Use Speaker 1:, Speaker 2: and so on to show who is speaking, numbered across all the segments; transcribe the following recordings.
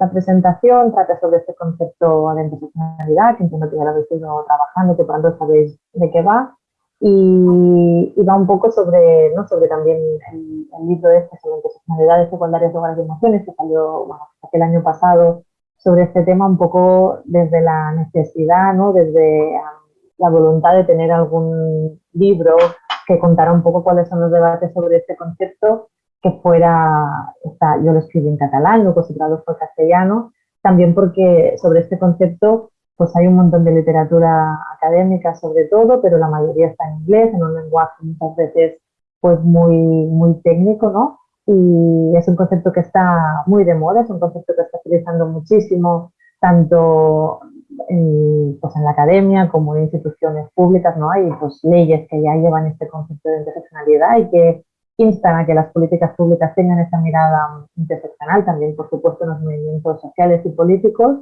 Speaker 1: esta presentación trata sobre este concepto de interseccionalidad, que entiendo que ya lo habéis ido trabajando, que por tanto sabéis de qué va, y, va un poco sobre, ¿no? sobre también el, libro este sobre interseccionalidades secundarias, lugares de emociones, que salió bueno, el año pasado, sobre este tema un poco desde la necesidad, ¿no? desde la voluntad de tener algún libro que contara un poco cuáles son los debates sobre este concepto, que fuera, está, yo lo escribí en catalán, luego se tradujo castellano, también porque sobre este concepto pues hay un montón de literatura académica sobre todo, pero la mayoría está en inglés, en un lenguaje muchas veces pues muy, muy técnico, ¿no? Y es un concepto que está muy de moda, es un concepto que está utilizando muchísimo, tanto en, pues en la academia como en instituciones públicas, ¿no? Hay pues leyes que ya llevan este concepto de interseccionalidad y que instan a que las políticas públicas tengan esa mirada interseccional, también por supuesto en los movimientos sociales y políticos,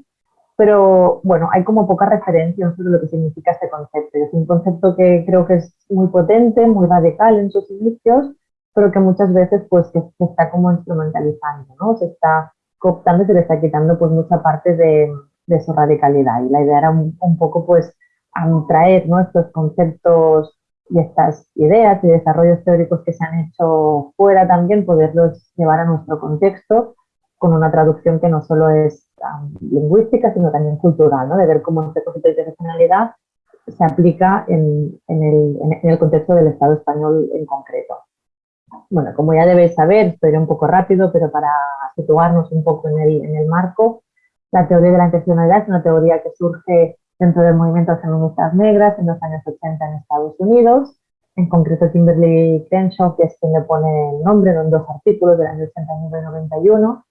Speaker 1: pero bueno, hay como poca referencia sobre lo que significa este concepto. Es un concepto que creo que es muy potente, muy radical en sus inicios, pero que muchas veces pues se está como instrumentalizando, ¿no? Se está cooptando y se le está quitando pues mucha parte de, de su radicalidad. Y la idea era un, poco pues traer ¿no? estos conceptos y estas ideas y desarrollos teóricos que se han hecho fuera también, poderlos llevar a nuestro contexto con una traducción que no solo es lingüística, sino también cultural, ¿no? de ver cómo este concepto de interseccionalidad se aplica en, el, en, el, contexto del Estado español en concreto. Bueno, como ya debéis saber, estoy un poco rápido, pero para situarnos un poco en el, en el marco, la teoría de la interseccionalidad es una teoría que surge dentro del movimiento feministas negras en los años 80 en Estados Unidos. En concreto, Kimberly Crenshaw, que es quien le pone el nombre en dos artículos del año 89 y 91,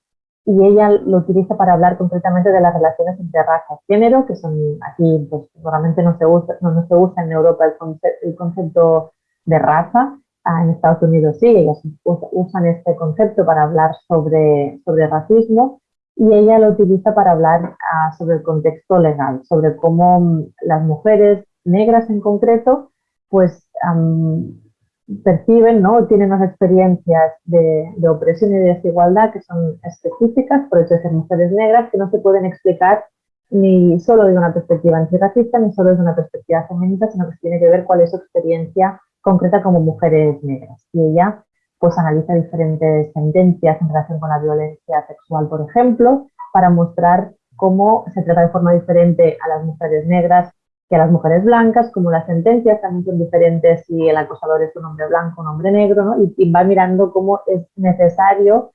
Speaker 1: y ella lo utiliza para hablar concretamente de las relaciones entre raza y género, que son aquí, pues normalmente no se usa, no, se usa en Europa el, concepto, el concepto de raza, ah, en Estados Unidos sí, ellas usan este concepto para hablar sobre, sobre racismo, y ella lo utiliza para hablar ah, sobre el contexto legal, sobre cómo las mujeres negras en concreto, pues perciben, ¿no? tienen unas experiencias de, opresión y de desigualdad que son específicas por eso de ser mujeres negras que no se pueden explicar ni solo desde una perspectiva antirracista ni solo desde una perspectiva feminista, sino que tiene que ver cuál es su experiencia concreta como mujeres negras. Y ella pues analiza diferentes sentencias en relación con la violencia sexual, por ejemplo, para mostrar cómo se trata de forma diferente a las mujeres negras que a las mujeres blancas, como las sentencias también son diferentes si el acosador es un hombre blanco o un hombre negro, ¿no? y, va mirando cómo es necesario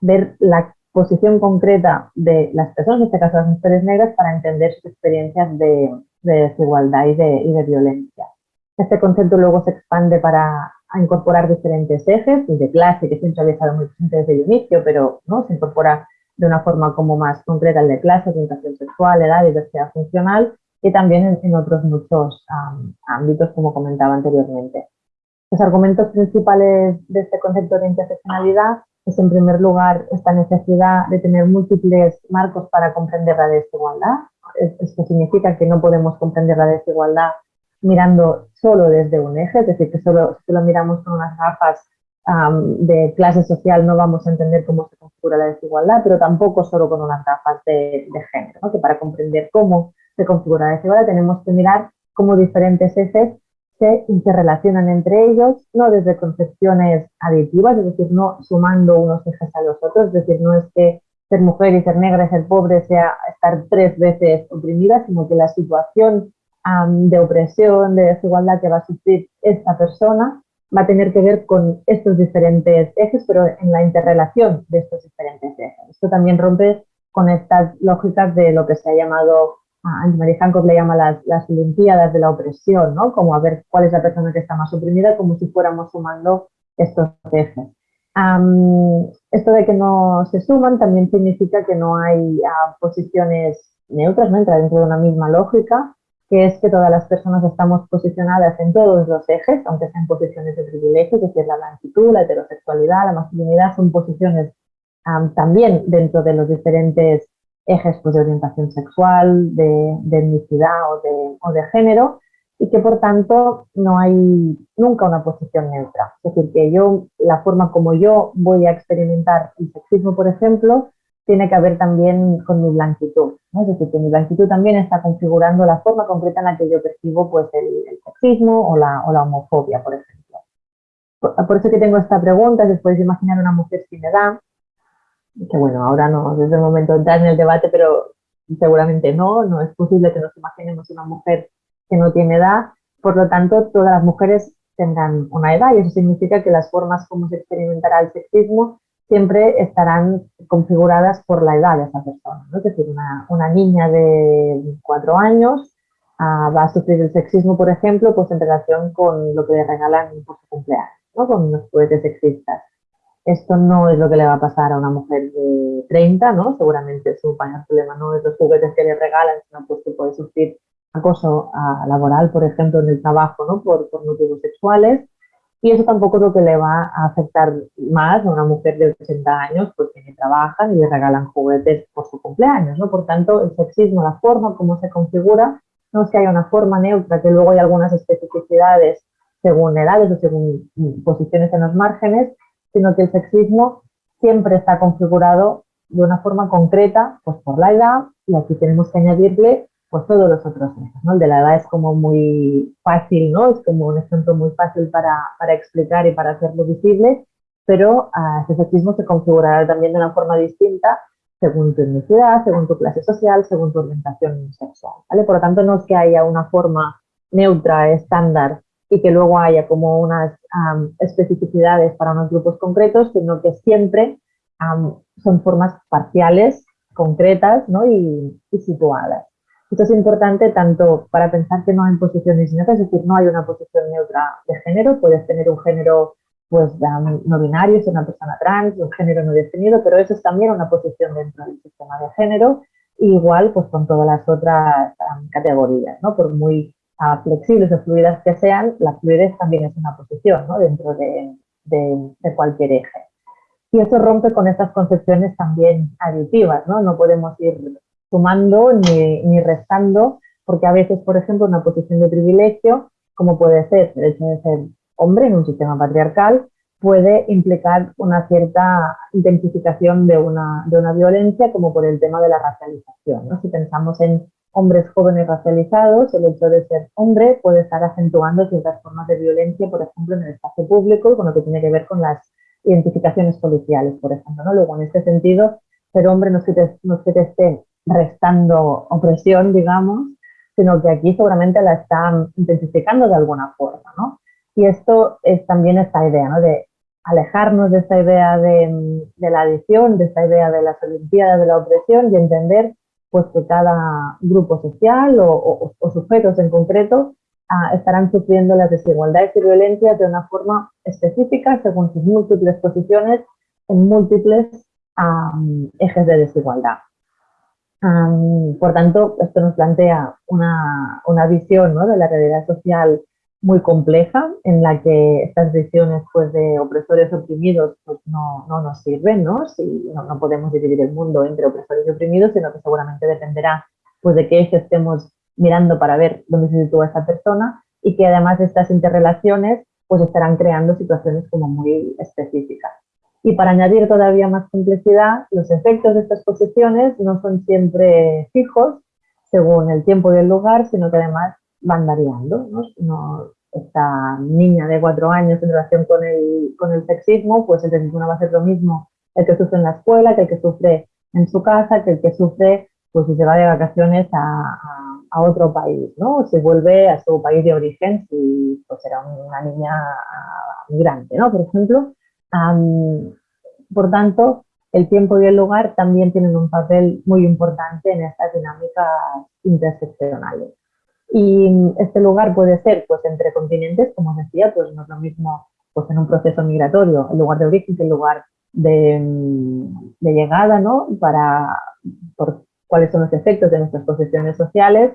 Speaker 1: ver la posición concreta de las personas, en este caso las mujeres negras, para entender sus experiencias de, desigualdad y de, y de, violencia. Este concepto luego se expande para incorporar diferentes ejes, de clase, que siempre había estado muy presente desde el inicio, pero ¿no? se incorpora de una forma como más concreta el de clase, orientación sexual, edad, diversidad funcional, y también en, otros muchos ámbitos, como comentaba anteriormente. Los argumentos principales de este concepto de interseccionalidad es, en primer lugar, esta necesidad de tener múltiples marcos para comprender la desigualdad. Esto significa que no podemos comprender la desigualdad mirando solo desde un eje, es decir, que solo, si lo miramos con unas gafas de clase social no vamos a entender cómo se configura la desigualdad, pero tampoco solo con unas gafas de, género, que para comprender cómo se configura la desigualdad tenemos que mirar cómo diferentes ejes se interrelacionan entre ellos, no desde concepciones aditivas, es decir, no sumando unos ejes a los otros, es decir, no es que ser mujer y ser negra y ser pobre sea estar tres veces oprimida, sino que la situación de opresión, de desigualdad que va a sufrir esta persona va a tener que ver con estos diferentes ejes, pero en la interrelación de estos diferentes ejes. Esto también rompe con estas lógicas de lo que se ha llamado, a Marie Hancock le llama las, las Olimpiadas de la opresión, ¿no? Como a ver cuál es la persona que está más oprimida, como si fuéramos sumando estos ejes. esto de que no se suman también significa que no hay ah, posiciones neutras, ¿no? entra dentro de una misma lógica, que es que todas las personas estamos posicionadas en todos los ejes, aunque sean posiciones de privilegio, que es la blanquitud, la heterosexualidad, la masculinidad, son posiciones también dentro de los diferentes ejes pues, de orientación sexual, de, etnicidad o de, o de, género, y que por tanto no hay nunca una posición neutra. Es decir, que yo, la forma como yo voy a experimentar el sexismo, por ejemplo, tiene que ver también con mi blanquitud. ¿no? Es decir, que mi blanquitud también está configurando la forma concreta en la que yo percibo pues, el, sexismo o la, o la, homofobia, por ejemplo. Por, eso que tengo esta pregunta, después de imaginar una mujer sin edad, que bueno, ahora no es el momento de entrar en el debate, pero seguramente no, no es posible que nos imaginemos una mujer que no tiene edad, por lo tanto, todas las mujeres tendrán una edad y eso significa que las formas como se experimentará el sexismo siempre estarán configuradas por la edad de esa persona. Es decir, una, niña de cuatro años ah, va a sufrir el sexismo, por ejemplo, pues en relación con lo que le regalan por su cumpleaños, ¿no? con los juguetes sexistas. Esto no es lo que le va a pasar a una mujer de 30, ¿no? Seguramente su mayor problema no es los juguetes que le regalan, sino pues que puede sufrir acoso ah, laboral, por ejemplo, en el trabajo, ¿no? Por, por motivos sexuales y eso tampoco es lo que le va a afectar más a una mujer de 80 años, porque ni trabajan y le regalan juguetes por su cumpleaños, ¿no? Por tanto, el sexismo, la forma como se configura, no es que haya una forma neutra, que luego hay algunas especificidades según edades o según posiciones en los márgenes, sino que el sexismo siempre está configurado de una forma concreta, pues por la edad, y aquí tenemos que añadirle pues todos los otros ¿no? El de la edad es como muy fácil, ¿no? Es como un ejemplo muy fácil para, para explicar y para hacerlo visible, pero uh, ese sexismo se configurará también de una forma distinta según tu etnicidad, según tu clase social, según tu orientación sexual, ¿vale? Por lo tanto, no es que haya una forma neutra, estándar, y que luego haya como unas um, especificidades para unos grupos concretos, sino que siempre um, son formas parciales, concretas ¿no? y situadas. Esto es importante tanto para pensar que no hay posiciones neutras, es decir, no hay una posición neutra de género, puedes tener un género pues no binario, es una persona trans, un género no definido, pero eso es también una posición dentro del sistema de género, igual pues con todas las otras categorías, ¿no? Por muy uh, flexibles o fluidas que sean, la fluidez también es una posición, ¿no? Dentro de, de, de cualquier eje. Y eso rompe con estas concepciones también aditivas, ¿no? No podemos ir sumando ni, ni restando, porque a veces, por ejemplo, una posición de privilegio, como puede ser el hecho de ser hombre en un sistema patriarcal, puede implicar una cierta intensificación de una, de una violencia, como por el tema de la racialización. ¿no? Si pensamos en hombres jóvenes racializados, el hecho de ser hombre puede estar acentuando ciertas formas de violencia, por ejemplo, en el espacio público, con lo que tiene que ver con las identificaciones policiales, por ejemplo. ¿no? Luego, en este sentido, ser hombre no es te, no es que te esté restando opresión, digamos, sino que aquí seguramente la están intensificando de alguna forma, ¿no? Y esto es también esta idea, ¿no? De alejarnos de esta idea de, la adición, de esta idea de las olimpiadas de la opresión y entender pues que cada grupo social o, sujetos en concreto ah, estarán sufriendo las desigualdades y violencias de una forma específica según sus múltiples posiciones en múltiples ejes de desigualdad por tanto, esto nos plantea una, una visión ¿no? de la realidad social muy compleja en la que estas visiones pues, de opresores oprimidos pues, no, no nos sirven, ¿no? Si no, podemos dividir el mundo entre opresores y oprimidos, sino que seguramente dependerá pues, de qué eje estemos mirando para ver dónde se sitúa esa persona y que además de estas interrelaciones pues estarán creando situaciones como muy específicas. Y para añadir todavía más complejidad, los efectos de estas posiciones no son siempre fijos según el tiempo y el lugar, sino que además van variando. ¿no? esta niña de cuatro años en relación con el, con el sexismo, pues el sexismo no va a ser lo mismo el que sufre en la escuela, que el que sufre en su casa, que el que sufre pues si se va de vacaciones a, a, otro país, ¿no? O se vuelve a su país de origen si pues era una niña migrante, ¿no? Por ejemplo, por tanto, el tiempo y el lugar también tienen un papel muy importante en estas dinámicas interseccionales. Y este lugar puede ser pues entre continentes, como decía, pues no es lo mismo pues en un proceso migratorio, el lugar de origen que el lugar de, llegada, ¿no? Para por cuáles son los efectos de nuestras posiciones sociales,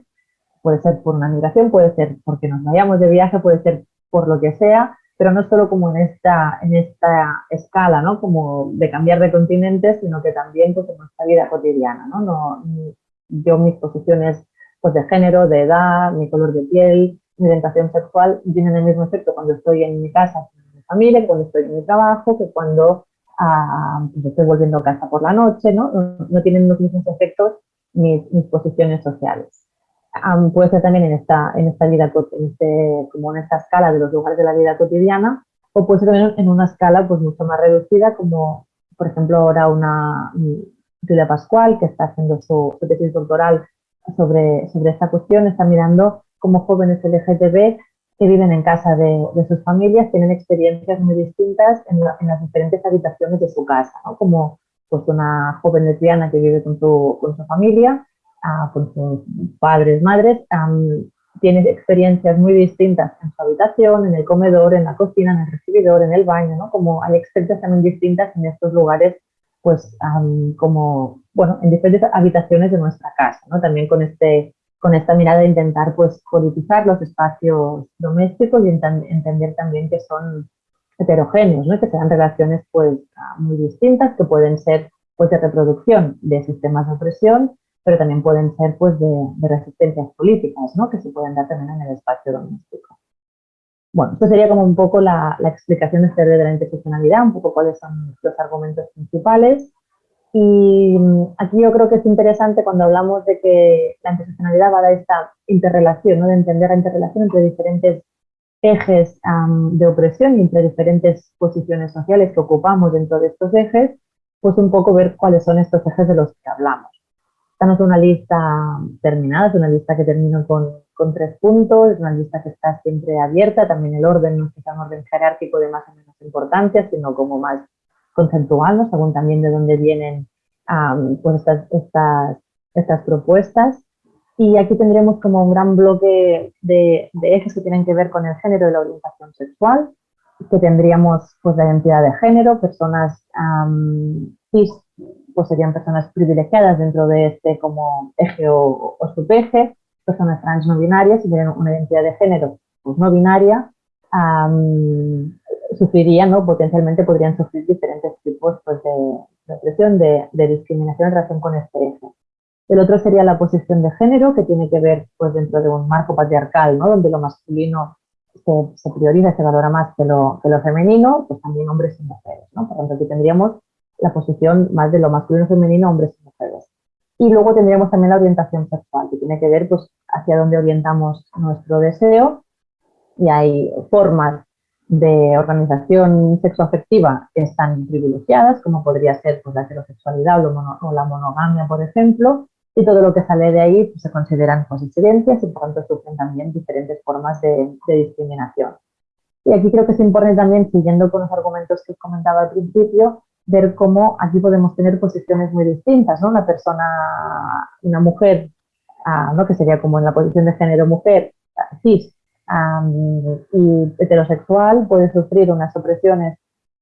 Speaker 1: puede ser por una migración, puede ser porque nos vayamos de viaje, puede ser por lo que sea, pero no solo como en esta, en esta escala, ¿no? Como de cambiar de continente, sino que también pues, en nuestra vida cotidiana, ¿no? yo mis posiciones pues, de género, de edad, mi color de piel, mi orientación sexual tienen el mismo efecto cuando estoy en mi casa, en mi familia, cuando estoy en mi trabajo, que cuando pues estoy volviendo a casa por la noche, ¿no? No, tienen los mismos efectos mis, posiciones sociales. Puede ser también en esta, en esta vida, en este, como en esta escala de los lugares de la vida cotidiana, o puede ser también en una escala pues mucho más reducida, como por ejemplo ahora una Julia Pascual, que está haciendo su, tesis doctoral sobre, sobre esta cuestión, está mirando cómo jóvenes LGTB que viven en casa de, sus familias tienen experiencias muy distintas en, las diferentes habitaciones de su casa, como pues una joven lesbiana que vive con su, con su familia, ah, con sus padres, madres, tiene experiencias muy distintas en su habitación, en el comedor, en la cocina, en el recibidor, en el baño, ¿no? Como hay experiencias también distintas en estos lugares, pues como, bueno, en diferentes habitaciones de nuestra casa, ¿no? También con este con esta mirada de intentar pues politizar los espacios domésticos y entender también que son heterogéneos, ¿no? que sean relaciones pues muy distintas, que pueden ser pues de reproducción de sistemas de opresión, pero también pueden ser pues de, resistencias políticas, ¿no? que se pueden dar también en el espacio doméstico. Bueno, esto sería como un poco la, la explicación de este de la interseccionalidad, un poco cuáles son los argumentos principales. Y mm, aquí yo creo que es interesante cuando hablamos de que la interseccionalidad va a dar esta interrelación, ¿no? de entender la interrelación entre diferentes ejes de opresión y entre diferentes posiciones sociales que ocupamos dentro de estos ejes, pues un poco ver cuáles son estos ejes de los que hablamos. Esta no es una lista terminada, es una lista que termino con, con tres puntos, es una lista que está siempre abierta, también el orden no es un orden jerárquico de más o menos importancia, sino como más conceptual, según también de dónde vienen pues estas, estas, estas, propuestas. Y aquí tendremos como un gran bloque de, de, ejes que tienen que ver con el género y la orientación sexual, que tendríamos pues la identidad de género, personas cis, pues serían personas privilegiadas dentro de este como eje o, o subeje, personas trans no binarias y tienen una identidad de género pues no binaria, sufrirían, ¿no? potencialmente podrían sufrir diferentes tipos pues, de, represión, de, discriminación en relación con este eje. El otro sería la posición de género, que tiene que ver pues, dentro de un marco patriarcal, ¿no? donde lo masculino se, se prioriza, se valora más que lo, que lo, femenino, pues también hombres y mujeres. ¿no? Por tanto, aquí tendríamos la posición más de lo masculino femenino, hombres y mujeres. Y luego tendríamos también la orientación sexual, que tiene que ver pues, hacia dónde orientamos nuestro deseo. Y hay formas de organización sexoafectiva están privilegiadas, como podría ser pues, la heterosexualidad o, la monogamia, por ejemplo, y todo lo que sale de ahí pues, se consideran pues, y por tanto sufren también diferentes formas de, discriminación. Y aquí creo que es importante también, siguiendo con los argumentos que comentaba al principio, ver cómo aquí podemos tener posiciones muy distintas, ¿no? Una persona, una mujer, ah, ¿no? que sería como en la posición de género mujer, cis, y heterosexual puede sufrir unas opresiones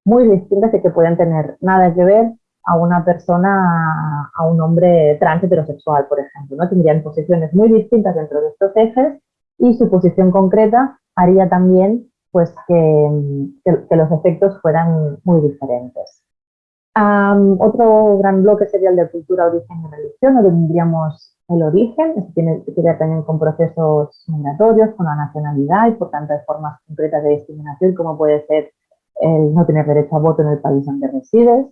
Speaker 1: muy distintas y que pueden tener nada que ver a una persona, a un hombre trans heterosexual, por ejemplo. ¿no? Tendrían posiciones muy distintas dentro de estos ejes y su posición concreta haría también pues, que, los efectos fueran muy diferentes. Otro gran bloque sería el de cultura, origen y religión, donde tendríamos el origen, esto tiene que ver también con procesos migratorios, con la nacionalidad y por tanto de formas concretas de discriminación como puede ser el no tener derecho a voto en el país donde resides,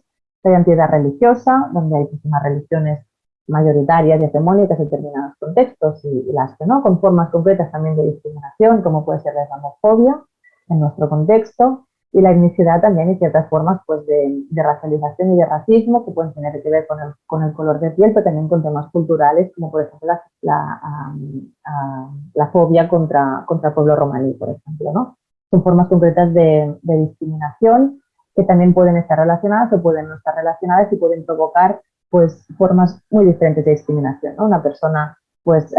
Speaker 1: la identidad religiosa, donde hay unas religiones mayoritarias y hegemónicas en determinados contextos y, las que no, con formas concretas también de discriminación, como puede ser la islamofobia en nuestro contexto, y la etnicidad también y ciertas formas pues, de, racialización y de racismo que pueden tener que ver con el, color de piel, pero también con temas culturales, como por ejemplo la, la, fobia contra, contra el pueblo romaní, por ejemplo. ¿no? Son formas concretas de, discriminación que también pueden estar relacionadas o pueden no estar relacionadas y pueden provocar pues, formas muy diferentes de discriminación. Una persona pues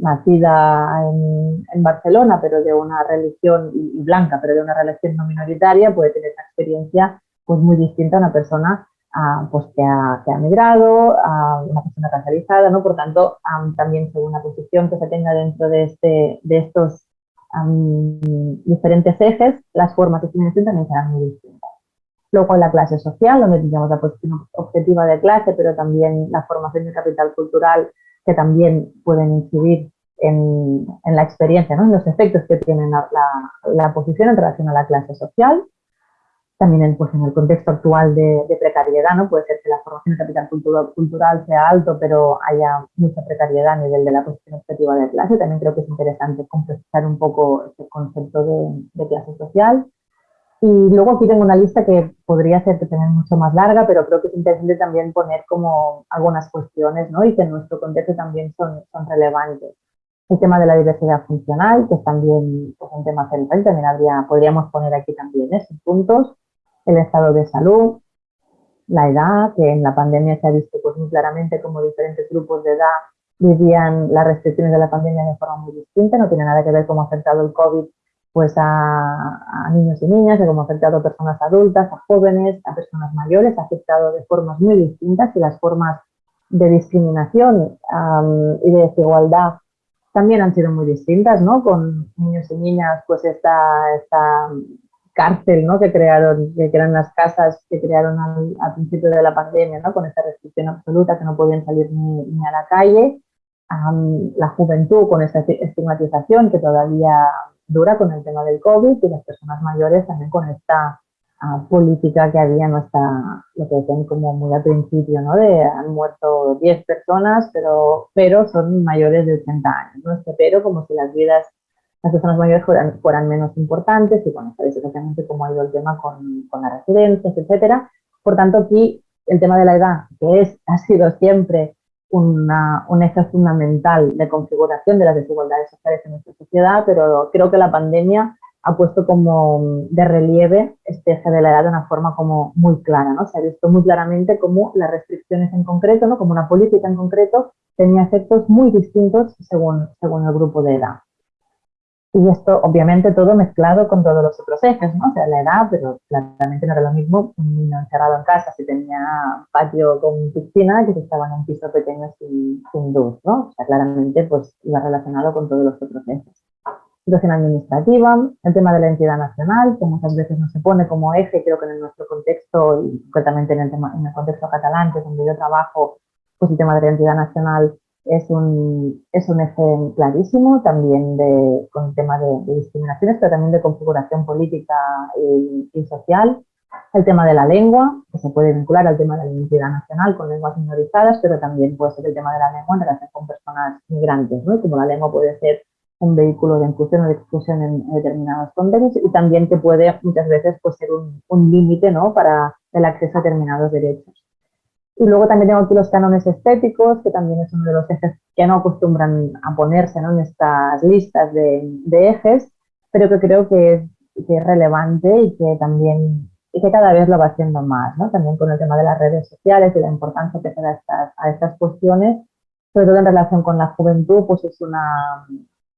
Speaker 1: nacida en, Barcelona, pero de una religión y, blanca, pero de una religión no minoritaria, puede tener una experiencia pues muy distinta a una persona ah, pues que ha, que migrado, a una persona racializada, ¿no? Por tanto, también según la posición que se tenga dentro de, este, de estos diferentes ejes, las formas de discriminación también serán muy distintas. Luego la clase social, donde tendríamos la posición objetiva de clase, pero también la formación de capital cultural que también pueden incidir en, la experiencia, ¿no? en los efectos que tienen la, posición en relación a la clase social. también en, pues, en el contexto actual de, precariedad, ¿no? Puede ser que la formación de capital cultural sea alto, pero haya mucha precariedad a nivel de la cuestión objetiva de clase. También creo que es interesante complejizar un poco este concepto de, clase social. Y luego aquí tengo una lista que podría que tener mucho más larga, pero creo que es interesante también poner como algunas cuestiones, ¿no? Y que en nuestro contexto también son, son relevantes. El tema de la diversidad funcional, que es también pues, un tema central, también habría, podríamos poner aquí también esos puntos el estado de salud, la edad, que en la pandemia se ha visto pues, muy claramente como diferentes grupos de edad vivían las restricciones de la pandemia de forma muy distinta, no tiene nada que ver cómo ha afectado el COVID pues a, niños y niñas, de cómo ha afectado a personas adultas, a jóvenes, a personas mayores, ha afectado de formas muy distintas y las formas de discriminación y de desigualdad también han sido muy distintas, ¿no? Con niños y niñas, pues esta, esta cárcel ¿no? que crearon, que eran las casas que crearon al, principio de la pandemia, ¿no? con esta restricción absoluta que no podían salir ni, a la calle, la juventud con esta estigmatización que todavía dura con el tema del COVID y las personas mayores también con esta ah, política que había, no está, lo que decían como muy al principio, ¿no? de han muerto 10 personas, pero, pero son mayores de 80 años, ¿no? Este pero como si las vidas las personas mayores fueran, menos importantes y bueno, sabéis exactamente cómo ha ido el tema con, con las residencias, etcétera. Por tanto, aquí el tema de la edad, que es, ha sido siempre una, un eje fundamental de configuración de las desigualdades sociales en nuestra sociedad, pero creo que la pandemia ha puesto como de relieve este eje de la edad de una forma como muy clara, ¿no? Se ha visto muy claramente cómo las restricciones en concreto, ¿no? Como una política en concreto tenía efectos muy distintos según, según el grupo de edad. Y esto, obviamente, todo mezclado con todos los otros ejes, ¿no? O sea, la edad, pero claramente no era lo mismo un niño encerrado en casa si tenía patio con piscina que si estaba en un piso pequeño sin, sin luz, ¿no? O sea, claramente, pues, iba relacionado con todos los otros ejes. Situación administrativa, el tema de la entidad nacional, que muchas veces no se pone como eje, creo que en nuestro contexto, y concretamente en el, tema, en el contexto catalán, que es donde yo trabajo, pues el tema de la entidad nacional es un, es un eje clarísimo también de, con tema de, discriminaciones, pero también de configuración política y, social. El tema de la lengua, que se puede vincular al tema de la identidad nacional con lenguas minorizadas, pero también puede ser el tema de la lengua en relación con personas migrantes, ¿no? como la lengua puede ser un vehículo de inclusión o de exclusión en, determinados contextos y también que puede muchas veces pues, ser un, un límite ¿no? para el acceso a determinados derechos. Y luego también tengo aquí los cánones estéticos, que también es uno de los ejes que no acostumbran a ponerse en estas listas de, ejes, pero que creo que es, es, relevante y que también y que cada vez lo va haciendo más, ¿no? También con el tema de las redes sociales y la importancia que se da a estas, a estas cuestiones, sobre todo en relación con la juventud, pues es una...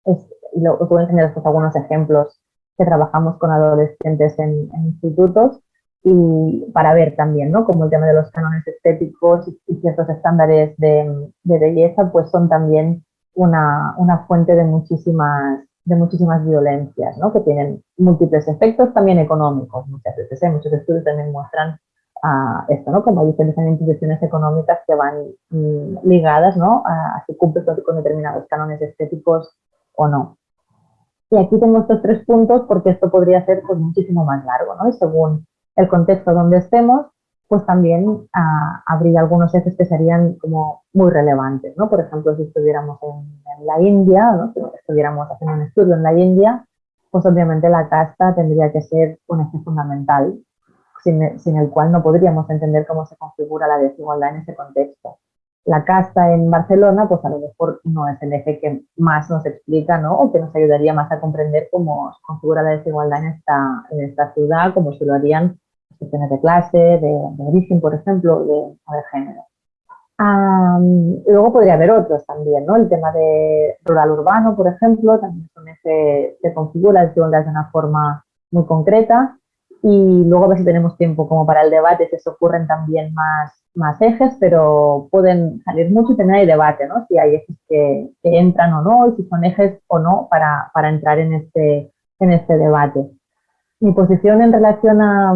Speaker 1: Es, y lo, os voy a enseñar algunos ejemplos que trabajamos con adolescentes en institutos, y para ver también, ¿no? Como el tema de los cánones estéticos y ciertos estándares de, belleza, pues son también una, una, fuente de muchísimas, de muchísimas violencias, ¿no? Que tienen múltiples efectos también económicos muchas veces. ¿eh? Muchos estudios también muestran a esto, ¿no? Como hay diferentes instituciones económicas que van mm, ligadas, ¿no? A, si cumples con determinados cánones estéticos o no. Y aquí tengo estos tres puntos porque esto podría ser pues, muchísimo más largo, ¿no? Y según el contexto donde estemos, pues también ah, habría algunos ejes que serían como muy relevantes, ¿no? Por ejemplo, si estuviéramos en, la India, ¿no? si estuviéramos haciendo un estudio en la India, pues obviamente la casta tendría que ser un eje fundamental, sin, sin, el cual no podríamos entender cómo se configura la desigualdad en ese contexto. La casta en Barcelona, pues a lo mejor no es el eje que más nos explica, ¿no? O que nos ayudaría más a comprender cómo se configura la desigualdad en esta, en esta ciudad, como se lo harían cuestiones de clase, de, origen, por ejemplo, de, de género. luego podría haber otros también, ¿no? El tema de rural-urbano, por ejemplo, también se, se configura el de una forma muy concreta. Y luego a ver si tenemos tiempo como para el debate, si se ocurren también más, más ejes, pero pueden salir mucho y también hay debate, ¿no? Si hay ejes que, que entran o no, y si son ejes o no para, para entrar en este, en este debate. Mi posición en relación a,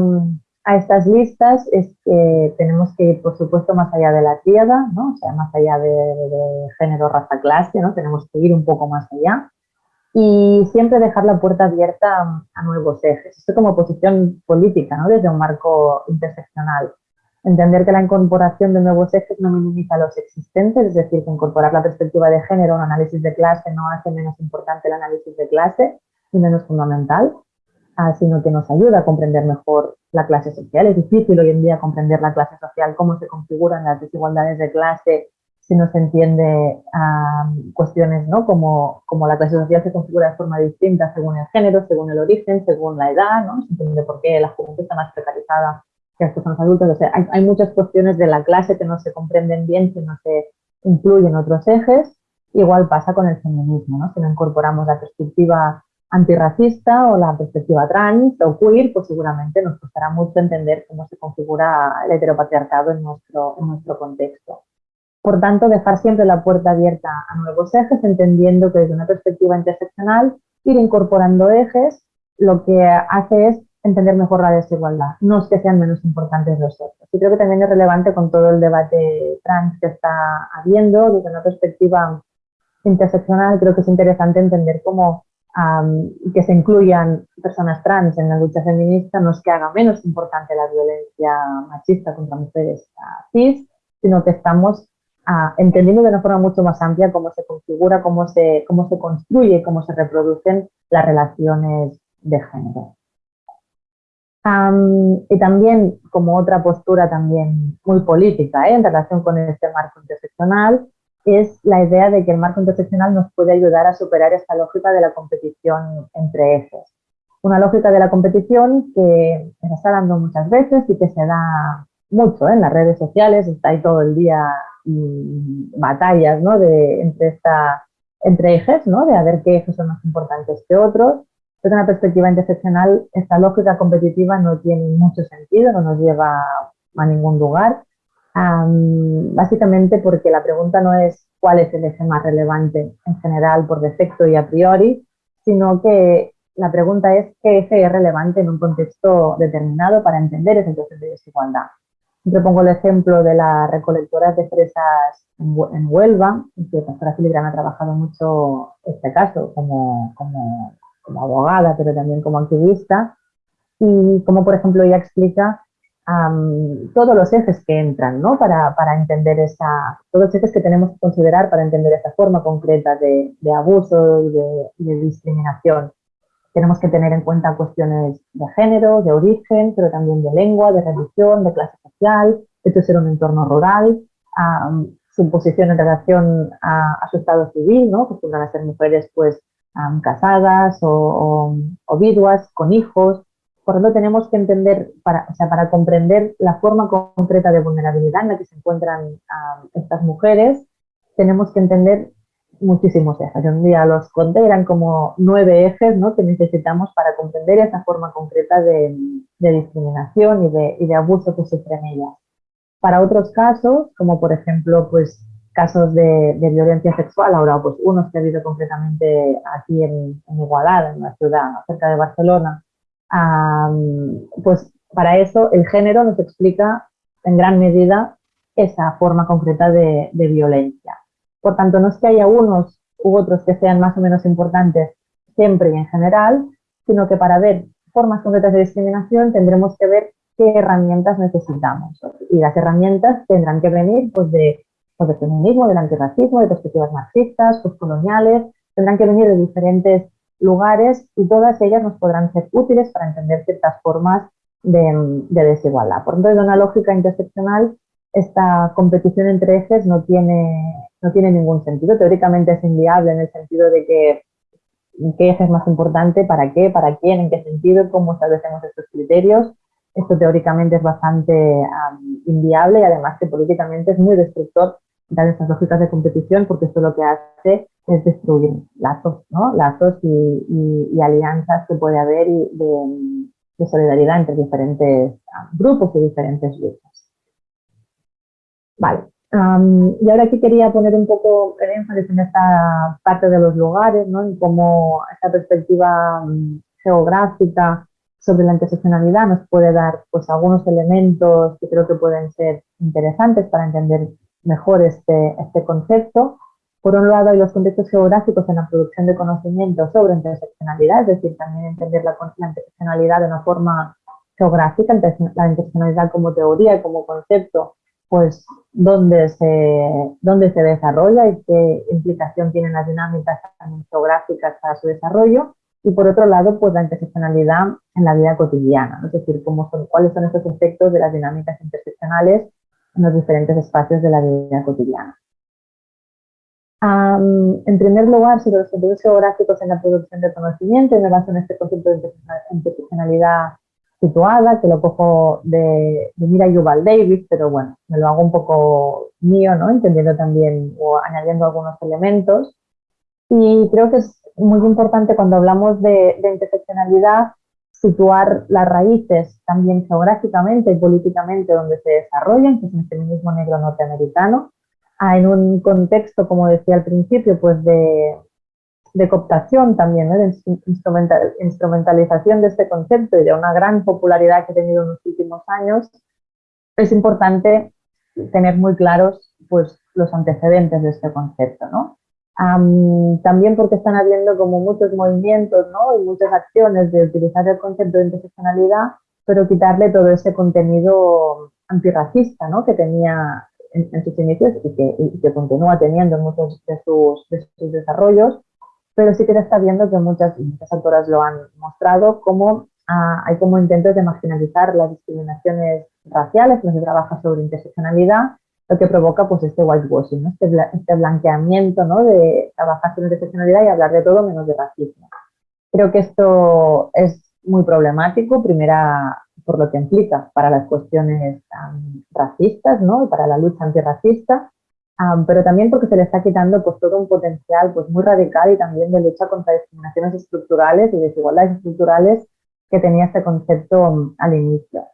Speaker 1: a estas listas es que tenemos que ir, por supuesto, más allá de la tierra, ¿no? o sea, más allá de, género, raza, clase, ¿no? tenemos que ir un poco más allá. y siempre dejar la puerta abierta a nuevos ejes. Esto como posición política, ¿no? desde un marco interseccional. Entender que la incorporación de nuevos ejes no minimiza los existentes, es decir, que incorporar la perspectiva de género un análisis de clase no hace menos importante el análisis de clase y menos fundamental, sino que nos ayuda a comprender mejor la clase social. Es difícil hoy en día comprender la clase social, cómo se configuran las desigualdades de clase si no se entiende cuestiones ¿no? como, como la clase social se configura de forma distinta según el género, según el origen, según la edad, ¿no? se entiende por qué la juventud está más precarizada que las personas adultas. O sea, hay, hay, muchas cuestiones de la clase que no se comprenden bien si no se incluyen otros ejes. Igual pasa con el feminismo, ¿no? si no incorporamos la perspectiva antirracista o la perspectiva trans o queer, pues seguramente nos costará mucho entender cómo se configura el heteropatriarcado en nuestro, en nuestro contexto. Por tanto, dejar siempre la puerta abierta a nuevos ejes, entendiendo que desde una perspectiva interseccional, ir incorporando ejes, lo que hace es entender mejor la desigualdad, no es que sean menos importantes los otros. Y creo que también es relevante con todo el debate trans que está habiendo, desde una perspectiva interseccional, creo que es interesante entender cómo que se incluyan personas trans en la lucha feminista no es que haga menos importante la violencia machista contra mujeres cis, sino que estamos entendiendo de una forma mucho más amplia cómo se configura, cómo se, cómo se construye, cómo se reproducen las relaciones de género. y también, como otra postura también muy política ¿eh? en relación con este marco interseccional, es la idea de que el marco interseccional nos puede ayudar a superar esta lógica de la competición entre ejes. Una lógica de la competición que se está dando muchas veces y que se da mucho ¿eh? en las redes sociales, está ahí todo el día batallas ¿no? de, entre, esta, entre ejes, ¿no? de a ver qué ejes son más importantes que otros. Desde una perspectiva interseccional, esta lógica competitiva no tiene mucho sentido, no nos lleva a ningún lugar, básicamente porque la pregunta no es cuál es el eje más relevante en general por defecto y a priori, sino que la pregunta es qué eje es relevante en un contexto determinado para entender ese entonces de desigualdad. Siempre pongo el ejemplo de las recolectoras de fresas en Huelva, que Pastora Filigrana ha trabajado mucho este caso como, como, como, abogada, pero también como activista, y como por ejemplo ella explica todos los ejes que entran, ¿no? Para, para, entender esa, todos los ejes que tenemos que considerar para entender esa forma concreta de, de abuso y de, y de discriminación. Tenemos que tener en cuenta cuestiones de género, de origen, pero también de lengua, de religión, de clase social, esto ser un entorno rural, su posición en relación a, su estado civil, ¿no? que a ser mujeres pues casadas o, o, viduas, con hijos. Por lo tanto, tenemos que entender, para, o sea, para comprender la forma concreta de vulnerabilidad en la que se encuentran estas mujeres, tenemos que entender muchísimos ejes. un día los conté, eran como nueve ejes ¿no? que necesitamos para comprender esa forma concreta de, discriminación y de, y de, abuso que sufren ellas. Para otros casos, como por ejemplo pues, casos de, violencia sexual, ahora pues unos que ha habido concretamente aquí en, en Igualada, en una ciudad cerca de Barcelona, pues para eso el género nos explica en gran medida esa forma concreta de violencia. Por tanto, no es que haya unos u otros que sean más o menos importantes siempre y en general, sino que para ver formas concretas de discriminación tendremos que ver qué herramientas necesitamos. Y las herramientas tendrán que venir pues, de, pues, de feminismo, del antirracismo, de perspectivas marxistas, postcoloniales, tendrán que venir de diferentes lugares y todas ellas nos podrán ser útiles para entender ciertas formas de, de desigualdad. Por tanto, desde una lógica interseccional, esta competición entre ejes no tiene, no tiene ningún sentido. Teóricamente es inviable en el sentido de que qué eje es más importante, para qué, para quién, en qué sentido, cómo establecemos estos criterios. Esto teóricamente es bastante inviable y además que políticamente es muy destructor dar estas lógicas de competición porque esto lo que hace es destruir lazos, ¿no? lazos y, alianzas que puede haber de, de solidaridad entre diferentes grupos y diferentes luchas. Vale, y ahora aquí quería poner un poco el énfasis en esta parte de los lugares, ¿no? en cómo esta perspectiva mm, geográfica sobre la interseccionalidad nos puede dar pues, algunos elementos que creo que pueden ser interesantes para entender mejor este, este concepto. Por un lado, hay los contextos geográficos en la producción de conocimiento sobre interseccionalidad, es decir, también entender la, interseccionalidad de una forma geográfica, la interseccionalidad como teoría y como concepto, pues dónde se, dónde se desarrolla y qué implicación tienen las dinámicas geográficas para su desarrollo. Y por otro lado, pues la interseccionalidad en la vida cotidiana, es decir, cómo son, cuáles son estos efectos de las dinámicas interseccionales en los diferentes espacios de la vida cotidiana. En primer lugar, sobre los contextos geográficos en la producción de conocimiento, y me baso en este concepto de interseccionalidad situada, que lo cojo de, de Mira Yuval Davis, pero bueno, me lo hago un poco mío, ¿no? Entendiendo también o añadiendo algunos elementos. Y creo que es muy importante cuando hablamos de, de interseccionalidad situar las raíces también geográficamente y políticamente donde se desarrollan, que es el feminismo negro norteamericano, en un contexto, como decía al principio, pues de, de cooptación también, de instrumentalización de este concepto y de una gran popularidad que ha tenido en los últimos años, es importante tener muy claros pues, los antecedentes de este concepto. ¿no? también porque están habiendo como muchos movimientos ¿no? y muchas acciones de utilizar el concepto de interseccionalidad, pero quitarle todo ese contenido antirracista ¿no? que tenía en, sus inicios y que, y que, continúa teniendo en muchos de sus, de sus desarrollos pero sí que se está viendo que muchas, muchas autoras lo han mostrado, como ah, hay como intentos de marginalizar las discriminaciones raciales, cuando se trabaja sobre interseccionalidad, lo que provoca pues este whitewashing, este, este, blanqueamiento ¿no? de trabajar sobre interseccionalidad y hablar de todo menos de racismo. Creo que esto es muy problemático, primera por lo que implica para las cuestiones racistas ¿no? y para la lucha antirracista, pero también porque se le está quitando pues, todo un potencial pues, muy radical y también de lucha contra discriminaciones estructurales y desigualdades estructurales que tenía este concepto mm, al inicio.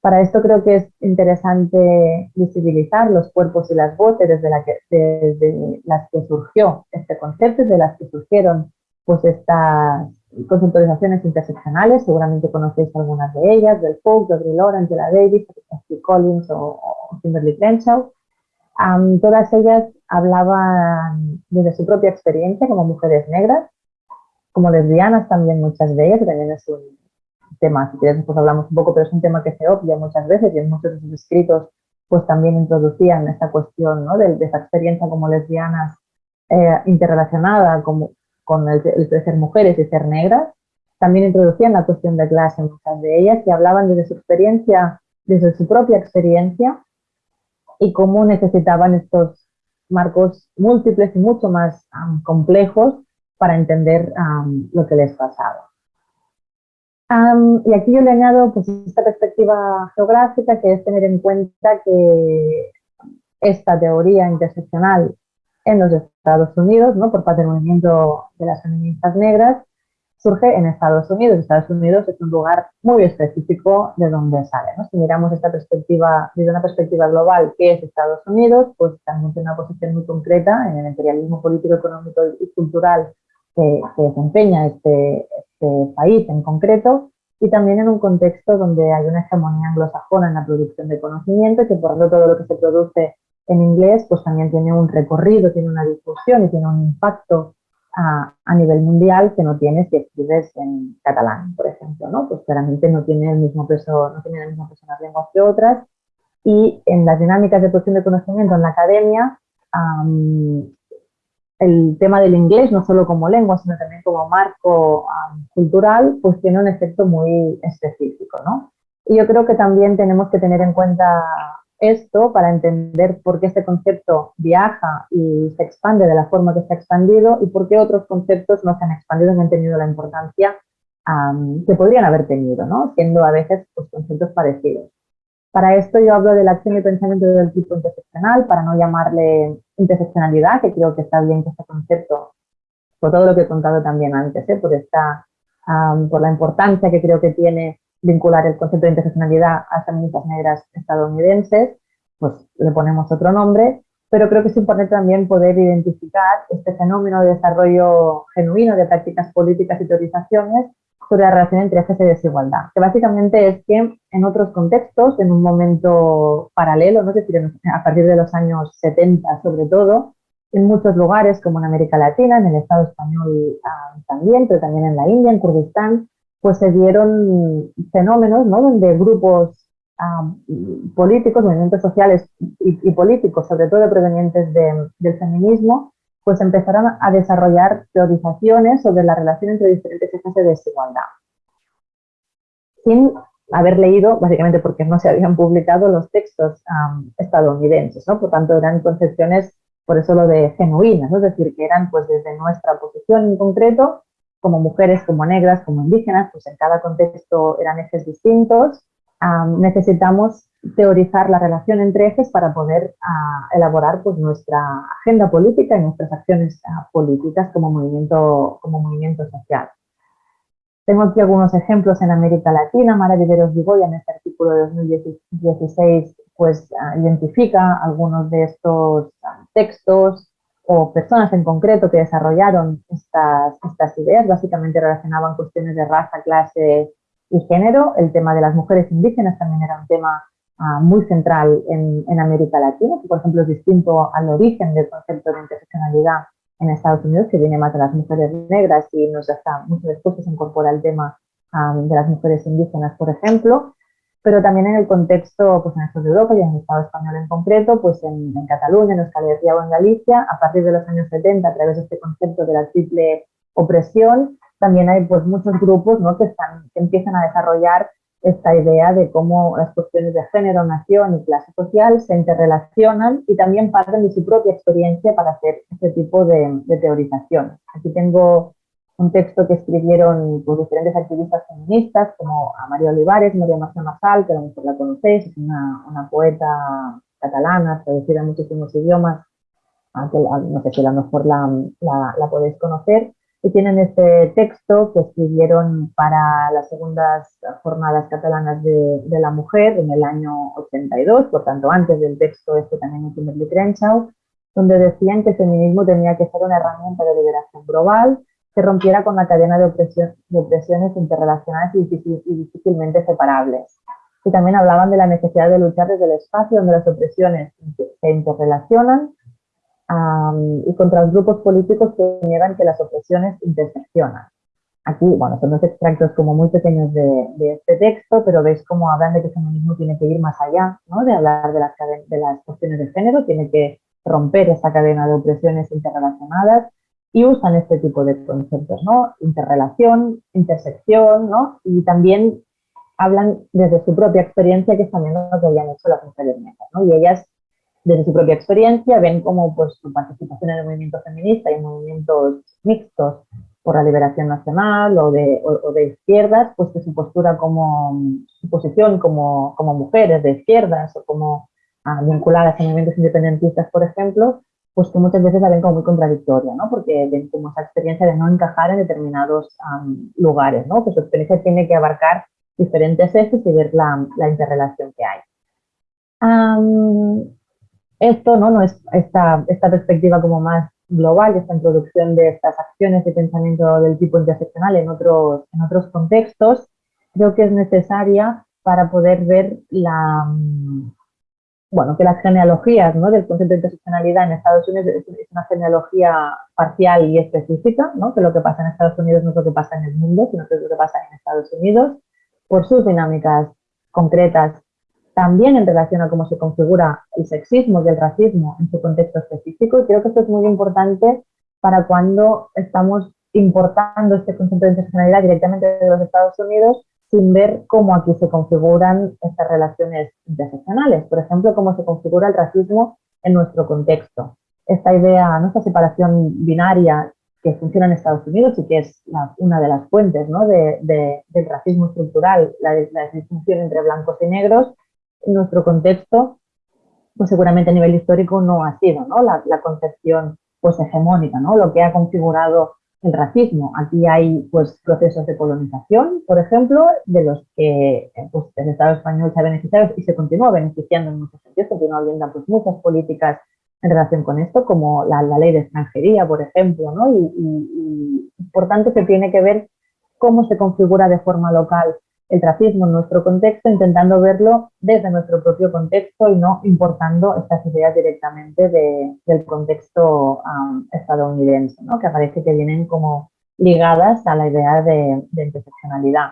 Speaker 1: Para esto creo que es interesante visibilizar los cuerpos y las voces desde, la que, desde las que surgió este concepto, desde las que surgieron pues estas conceptualizaciones interseccionales, seguramente conocéis algunas de ellas, del Folk, de Audre Lorde, Angela Davis, Steve Collins o, o Kimberly Crenshaw, todas ellas hablaban desde su propia experiencia como mujeres negras, como lesbianas también muchas de ellas, que también es un tema, si quieres después hablamos un poco, pero es un tema que se obvia muchas veces y en muchos de sus escritos pues también introducían esta cuestión ¿no? de, esa experiencia como lesbianas eh, interrelacionada como, con el, el, de ser mujeres y ser negras. También introducían la cuestión de clase muchas de ellas y hablaban desde su experiencia, desde su propia experiencia, y cómo necesitaban estos marcos múltiples y mucho más complejos para entender lo que les pasaba. y aquí yo le añado pues, esta perspectiva geográfica, que es tener en cuenta que esta teoría interseccional en los Estados Unidos, ¿no? por parte del movimiento de las feministas negras, surge en Estados Unidos. Estados Unidos es un lugar muy específico de donde sale. Si miramos esta perspectiva desde una perspectiva global, que es Estados Unidos, pues también tiene una posición muy concreta en el imperialismo político, económico y cultural que, desempeña este, este, país en concreto y también en un contexto donde hay una hegemonía anglosajona en la producción de conocimiento que por lo todo lo que se produce en inglés pues también tiene un recorrido, tiene una difusión y tiene un impacto a, nivel mundial que no tienes si escribes en catalán, por ejemplo, ¿no? Pues claramente no tiene el mismo peso, no tiene el mismo peso las lenguas que otras. Y en las dinámicas de producción de conocimiento en la academia, el tema del inglés, no solo como lengua, sino también como marco cultural, pues tiene un efecto muy específico, ¿no? Y yo creo que también tenemos que tener en cuenta esto para entender por qué este concepto viaja y se expande de la forma que se ha expandido y por qué otros conceptos no se han expandido y han tenido la importancia que podrían haber tenido, ¿no? siendo a veces pues, conceptos parecidos. Para esto yo hablo de la acción y pensamiento del tipo interseccional, para no llamarle interseccionalidad, que creo que está bien que este concepto, por todo lo que he contado también antes, ¿eh? por, esta, por la importancia que creo que tiene vincular el concepto de interseccionalidad a feministas negras estadounidenses, pues le ponemos otro nombre, pero creo que es importante también poder identificar este fenómeno de desarrollo genuino de prácticas políticas y teorizaciones sobre la relación entre ejes de desigualdad, que básicamente es que en otros contextos, en un momento paralelo, ¿no? es decir, a partir de los años 70 sobre todo, en muchos lugares, como en América Latina, en el Estado español ah, también, pero también en la India, en Kurdistán, pues se dieron fenómenos ¿no? donde grupos políticos, movimientos sociales y, políticos, sobre todo provenientes del feminismo, pues empezaron a desarrollar teorizaciones sobre la relación entre diferentes ejes de desigualdad. Sin haber leído, básicamente porque no se habían publicado los textos estadounidenses, ¿no? Por tanto, eran concepciones, por eso lo de genuinas, es decir, que eran pues desde nuestra posición en concreto, como mujeres, como negras, como indígenas, pues en cada contexto eran ejes distintos, necesitamos teorizar la relación entre ejes para poder ah, elaborar pues, nuestra agenda política y nuestras acciones ah, políticas como movimiento, como movimiento social. Tengo aquí algunos ejemplos en América Latina. Mara Viveros Vigoya en este artículo de 2016 pues, ah, identifica algunos de estos textos o personas en concreto que desarrollaron estas, estas ideas. Básicamente relacionaban cuestiones de raza, clase y género. El tema de las mujeres indígenas también era un tema ah, muy central en, en, América Latina, que por ejemplo es distinto al origen del concepto de interseccionalidad en Estados Unidos, que viene más de las mujeres negras y nos hasta mucho después se incorpora el tema de las mujeres indígenas, por ejemplo, pero también en el contexto, pues en el sur de Europa y en el Estado español en concreto, pues en, Cataluña, en Euskal Herria o en Galicia, a partir de los años 70, a través de este concepto de la triple opresión, también hay pues muchos grupos ¿no? que, están, que empiezan a desarrollar esta idea de cómo las cuestiones de género, nación y clase social se interrelacionan y también parten de su propia experiencia para hacer este tipo de, teorización. Aquí tengo un texto que escribieron pues, diferentes activistas feministas como a María Olivares, María Marcia Masal, que a lo mejor la conocéis, es una, poeta catalana, traducida en muchísimos idiomas, aunque no sé si a lo mejor la, la podéis conocer, y tienen este texto que escribieron para las segundas jornadas catalanas de, la mujer en el año 82, por tanto antes del texto este también en Kimberly Crenshaw, donde decían que el feminismo tenía que ser una herramienta de liberación global que rompiera con la cadena de, opresión, de opresiones interrelacionadas y, y difícilmente separables. Y también hablaban de la necesidad de luchar desde el espacio donde las opresiones se interrelacionan y contra los grupos políticos que niegan que las opresiones interseccionan. Aquí, bueno, son dos extractos como muy pequeños de, este texto, pero veis cómo hablan de que el feminismo tiene que ir más allá, ¿no? de hablar de las, de las cuestiones de género, tiene que romper esa cadena de opresiones interrelacionadas y usan este tipo de conceptos, ¿no? Interrelación, intersección, ¿no? Y también hablan desde su propia experiencia, que es también lo que habían hecho las mujeres negras, ¿no? Y ellas desde su propia experiencia, ven cómo pues, su participación en el movimiento feminista y en movimientos mixtos por la liberación nacional o de, o, de izquierdas, pues que su postura como, su posición como, como mujeres de izquierdas o como ah, vinculadas a movimientos independentistas, por ejemplo, pues que muchas veces la ven como muy contradictoria, ¿no? Porque ven como esa experiencia de no encajar en determinados lugares, ¿no? Que su experiencia tiene que abarcar diferentes ejes y ver la, la interrelación que hay. Esto no, no es esta, esta perspectiva como más global, esta introducción de estas acciones de pensamiento del tipo interseccional en otros, en otros contextos, creo que es necesaria para poder ver la, bueno, que las genealogías ¿no? del concepto de interseccionalidad en Estados Unidos es, una genealogía parcial y específica, ¿no? que lo que pasa en Estados Unidos no es lo que pasa en el mundo, sino que es lo que pasa en Estados Unidos, por sus dinámicas concretas también en relación a cómo se configura el sexismo y el racismo en su contexto específico. Y creo que esto es muy importante para cuando estamos importando este concepto de interseccionalidad directamente de los Estados Unidos sin ver cómo aquí se configuran estas relaciones interseccionales. Por ejemplo, cómo se configura el racismo en nuestro contexto. Esta idea, nuestra separación binaria que funciona en Estados Unidos y que es una de las fuentes ¿no? de, del racismo estructural, la, la distinción entre blancos y negros, en nuestro contexto, pues seguramente a nivel histórico no ha sido ¿no? La, concepción pues hegemónica, ¿no? lo que ha configurado el racismo. Aquí hay pues procesos de colonización, por ejemplo, de los que pues, el Estado español se ha beneficiado y se continúa beneficiando en muchos sentidos, continúa habiendo pues, muchas políticas en relación con esto, como la, ley de extranjería, por ejemplo, ¿no? y, y, por tanto se tiene que ver cómo se configura de forma local el racismo en nuestro contexto, intentando verlo desde nuestro propio contexto y no importando estas ideas directamente del contexto estadounidense, ¿no? que parece que vienen como ligadas a la idea de, interseccionalidad.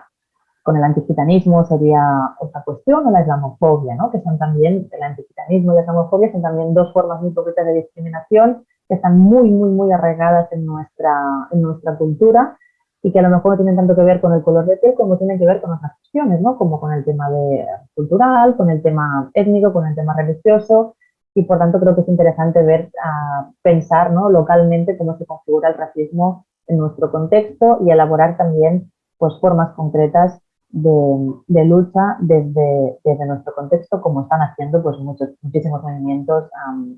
Speaker 1: Con el antigitanismo sería otra cuestión, o la islamofobia, ¿no? que son también, el antigitanismo y la islamofobia son también dos formas muy concretas de discriminación que están muy, muy, muy arraigadas en nuestra, en nuestra cultura y que a lo mejor no tienen tanto que ver con el color de piel como tienen que ver con otras cuestiones, ¿no? Como con el tema de, cultural, con el tema étnico, con el tema religioso y por tanto creo que es interesante ver, uh, pensar ¿no? localmente cómo se configura el racismo en nuestro contexto y elaborar también pues, formas concretas de, lucha desde, nuestro contexto, como están haciendo pues, muchos, muchísimos movimientos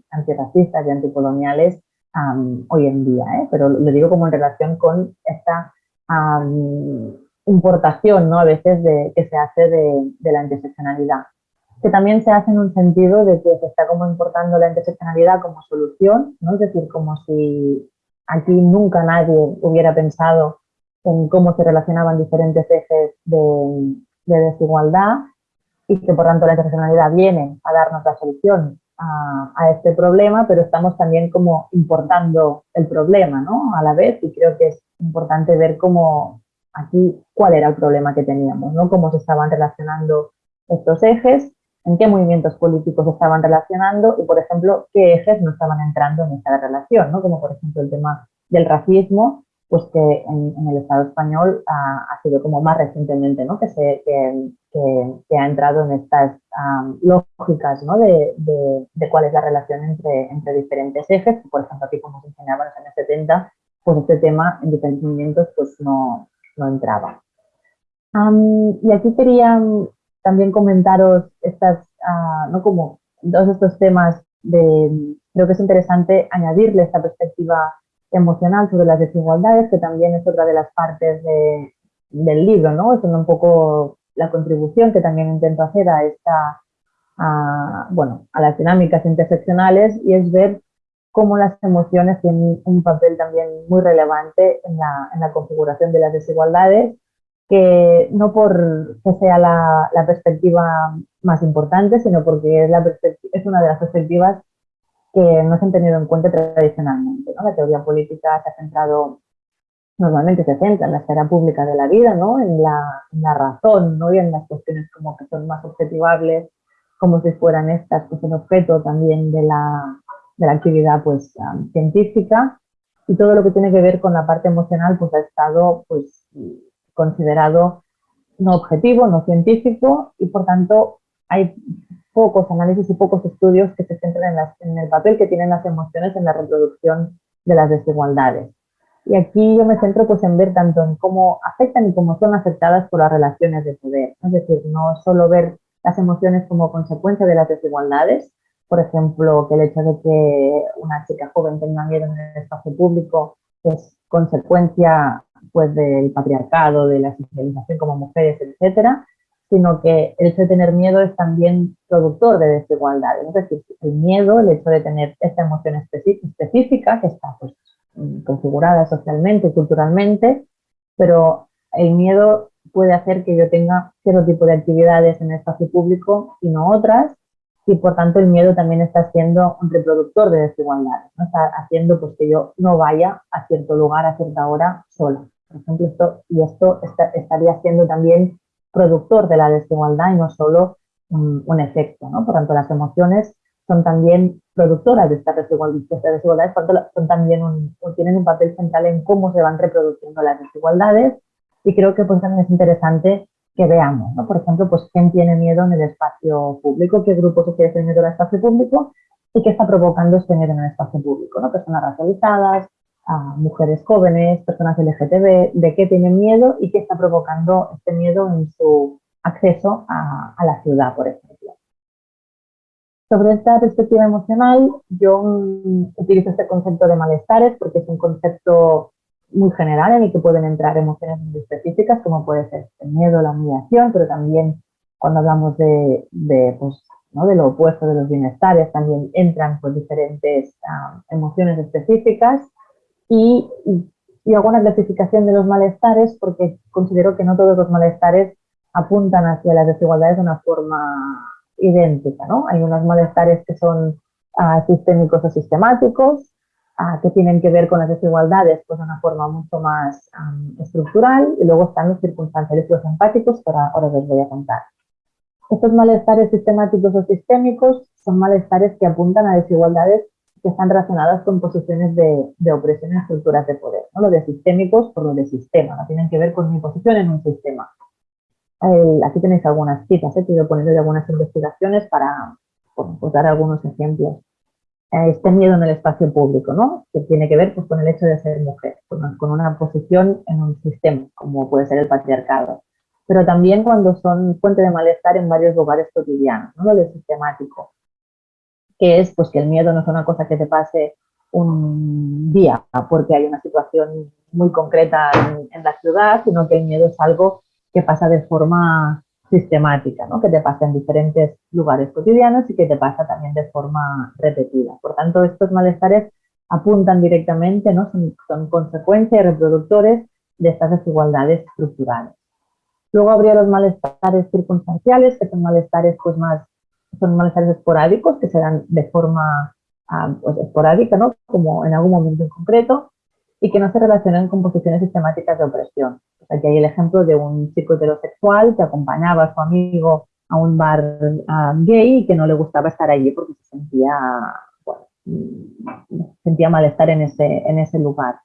Speaker 1: antirracistas y anticoloniales hoy en día. ¿eh? Pero lo digo como en relación con esta importación ¿no? a veces de, que se hace de, la interseccionalidad, que también se hace en un sentido de que se está como importando la interseccionalidad como solución, ¿no? es decir, como si aquí nunca nadie hubiera pensado en cómo se relacionaban diferentes ejes de, de desigualdad y que por tanto la interseccionalidad viene a darnos la solución a, a, este problema, pero estamos también como importando el problema ¿no? a la vez y creo que es importante ver cómo aquí cuál era el problema que teníamos, ¿no? cómo se estaban relacionando estos ejes, en qué movimientos políticos se estaban relacionando y, por ejemplo, qué ejes no estaban entrando en esta relación, ¿no? como por ejemplo el tema del racismo, pues que en, el Estado español ha, sido como más recientemente, ¿no? que, se, que, que, ha entrado en estas lógicas ¿no? de, de, de, cuál es la relación entre, entre diferentes ejes, por ejemplo aquí como se enseñaba en los años 70, pues este tema en diferentes pues no, no entraba. Y aquí quería también comentaros estas, uh, ¿no? como todos estos temas de, creo que es interesante añadirle esta perspectiva emocional sobre las desigualdades, que también es otra de las partes de, del libro, ¿no? Es un poco la contribución que también intento hacer a esta, bueno, a las dinámicas interseccionales y es ver cómo las emociones tienen un papel también muy relevante en la, configuración de las desigualdades, que no por que sea la, perspectiva más importante, sino porque es, una de las perspectivas que no se han tenido en cuenta tradicionalmente. La teoría política se ha centrado, normalmente se centra en la esfera pública de la vida, ¿no? en, la, en la razón ¿no? y en las cuestiones como que son más objetivables, como si fueran estas, pues el objeto también de la, de la actividad pues, científica y todo lo que tiene que ver con la parte emocional pues ha estado pues, considerado no objetivo, no científico y por tanto hay pocos análisis y pocos estudios que se centran en, en, el papel que tienen las emociones en la reproducción de las desigualdades. Y aquí yo me centro pues en ver tanto en cómo afectan y cómo son afectadas por las relaciones de poder. Es decir, no solo ver las emociones como consecuencia de las desigualdades, por ejemplo, que el hecho de que una chica joven tenga miedo en el espacio público es consecuencia pues del patriarcado, de la socialización como mujeres, etcétera, sino que el hecho de tener miedo es también productor de desigualdades. Es decir, el miedo, el hecho de tener esta emoción específica que está pues, configurada socialmente culturalmente, pero el miedo puede hacer que yo tenga cierto tipo de actividades en el espacio público y no otras, y por tanto el miedo también está siendo un reproductor de desigualdades, ¿no? está haciendo pues, que yo no vaya a cierto lugar a cierta hora sola. Por ejemplo, esto, y esto está, estaría siendo también productor de la desigualdad y no solo un, un efecto. ¿no? Por tanto, las emociones son también productoras de estas desigualdades, esta desigualdades son también un, tienen un papel central en cómo se van reproduciendo las desigualdades y creo que pues también es interesante que veamos, ¿no? Por ejemplo, pues quién tiene miedo en el espacio público, qué grupo quiere tener miedo en el espacio público y qué está provocando este miedo en el espacio público, ¿no? Personas racializadas, mujeres jóvenes, personas LGTB, de qué tienen miedo y qué está provocando este miedo en su acceso a, a la ciudad, por ejemplo. Sobre esta perspectiva emocional, yo mm, utilizo este concepto de malestares porque es un concepto muy general en el que pueden entrar emociones muy específicas, como puede ser el miedo, la humillación, pero también cuando hablamos de, de, pues, ¿no? de lo opuesto de los bienestares, también entran pues, diferentes uh, emociones específicas y, y, y, hago clasificación de los malestares porque considero que no todos los malestares apuntan hacia las desigualdades de una forma idéntica, ¿no? Hay unos malestares que son uh, sistémicos o sistemáticos, que tienen que ver con las desigualdades pues, de una forma mucho más estructural, y luego están los circunstanciales y los empáticos, que ahora, ahora os voy a contar. Estos malestares sistemáticos o sistémicos son malestares que apuntan a desigualdades que están relacionadas con posiciones de, opresión en estructuras de poder. ¿no? Lo de sistémicos por lo de sistema, no tienen que ver con mi posición en un sistema. aquí tenéis algunas citas, he querido poner algunas investigaciones para pues, dar algunos ejemplos. Eh, este miedo en el espacio público, ¿no? que tiene que ver pues, con el hecho de ser mujer, con, una posición en un sistema, como puede ser el patriarcado pero también cuando son fuente de malestar en varios lugares cotidianos, ¿no? lo de sistemático que es pues que el miedo no es una cosa que te pase un día porque hay una situación muy concreta en, la ciudad, sino que el miedo es algo que pasa de forma sistemática, ¿no? que te pasa en diferentes lugares cotidianos y que te pasa también de forma repetida. Por tanto, estos malestares apuntan directamente, ¿no? son, son consecuencia y reproductores de estas desigualdades estructurales. Luego habría los malestares circunstanciales, que son malestares pues, más son malestares esporádicos que se dan de forma ah, pues, esporádica, ¿no? como en algún momento en concreto, y que no se relacionan con posiciones sistemáticas de opresión. Aquí hay el ejemplo de un chico heterosexual que acompañaba a su amigo a un bar ah, gay y que no le gustaba estar allí porque se sentía, mm, sentía malestar en ese, en ese lugar.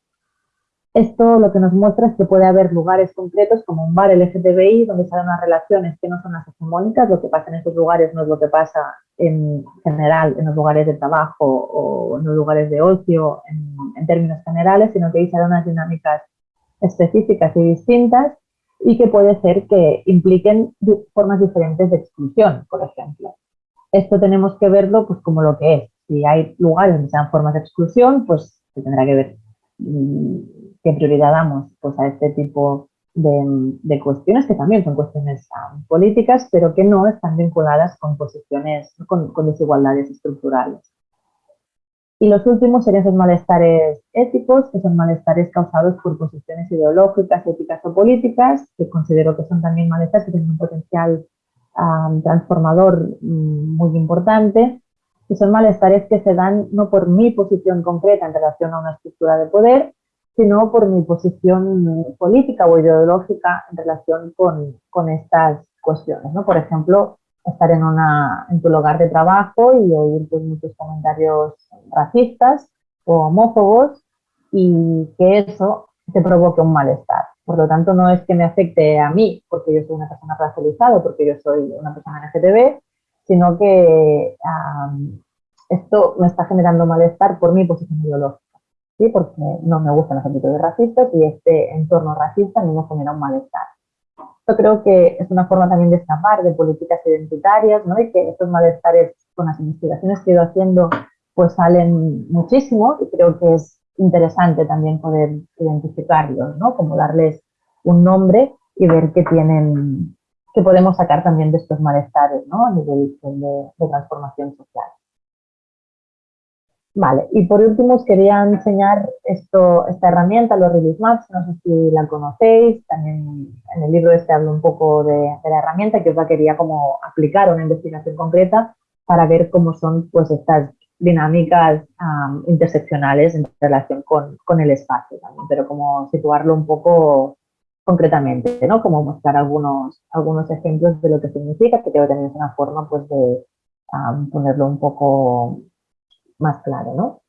Speaker 1: Esto lo que nos muestra es que puede haber lugares concretos como un bar LGTBI donde se dan unas relaciones que no son las hegemónicas, lo que pasa en esos lugares no es lo que pasa en general en los lugares de trabajo o en los lugares de ocio en, términos generales, sino que ahí se dan unas dinámicas específicas y distintas y que puede ser que impliquen formas diferentes de exclusión, por ejemplo. Esto tenemos que verlo pues como lo que es. Si hay lugares donde sean formas de exclusión, pues se tendrá que ver mm, qué prioridad damos pues, a este tipo de, cuestiones, que también son cuestiones um, políticas, pero que no están vinculadas con posiciones, con, desigualdades estructurales. Y los últimos serían esos malestares éticos, que son malestares causados por posiciones ideológicas, éticas o políticas, que considero que son también malestares que tienen un potencial um, transformador mm, muy importante, que son malestares que se dan no por mi posición concreta en relación a una estructura de poder, sino por mi posición política o ideológica en relación con, estas cuestiones. ¿no? Por ejemplo, estar en, tu lugar de trabajo y oír pues, muchos comentarios racistas o homófobos y que eso te provoque un malestar. Por lo tanto, no es que me afecte a mí porque yo soy una persona racializada porque yo soy una persona LGTB, sino que esto me está generando malestar por mi posición ideológica. ¿Sí? porque no me gustan los actitudes racistas y este entorno racista a mí me genera un malestar. Yo creo que es una forma también de escapar de políticas identitarias, ¿no? Y que estos malestares con las investigaciones que he ido haciendo pues salen muchísimo y creo que es interesante también poder identificarlos, ¿no? Como darles un nombre y ver qué tienen, qué podemos sacar también de estos malestares, ¿no? A nivel de transformación social. Vale, y por último os quería enseñar esto, esta herramienta, los Release Maps, no sé si la conocéis, también en el libro este hablo un poco de, la herramienta que os la quería como aplicar a una investigación concreta para ver cómo son pues estas dinámicas interseccionales en relación con, con, el espacio también, pero como situarlo un poco concretamente, ¿no? Como mostrar algunos, algunos ejemplos de lo que significa, que creo que también es una forma pues de ponerlo un poco más claro, ¿no?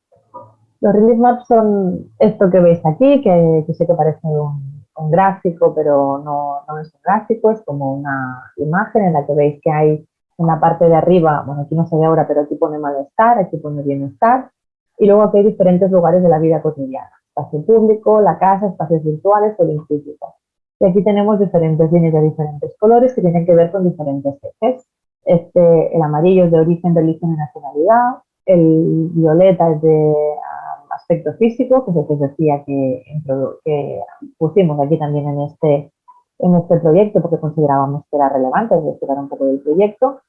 Speaker 1: Los release maps son esto que veis aquí, que, sé que parece un, gráfico, pero no, es un gráfico, es como una imagen en la que veis que hay en la parte de arriba, bueno, aquí no se ve ahora, pero aquí pone malestar, aquí pone bienestar, y luego aquí hay diferentes lugares de la vida cotidiana, espacio público, la casa, espacios virtuales o el instituto. Y aquí tenemos diferentes líneas de diferentes colores que tienen que ver con diferentes ejes. Este, el amarillo es de origen, religión y nacionalidad, el violeta es de um, aspecto físico, que es el que os decía que, pusimos aquí también en este, en este proyecto porque considerábamos que era relevante, es un poco del proyecto.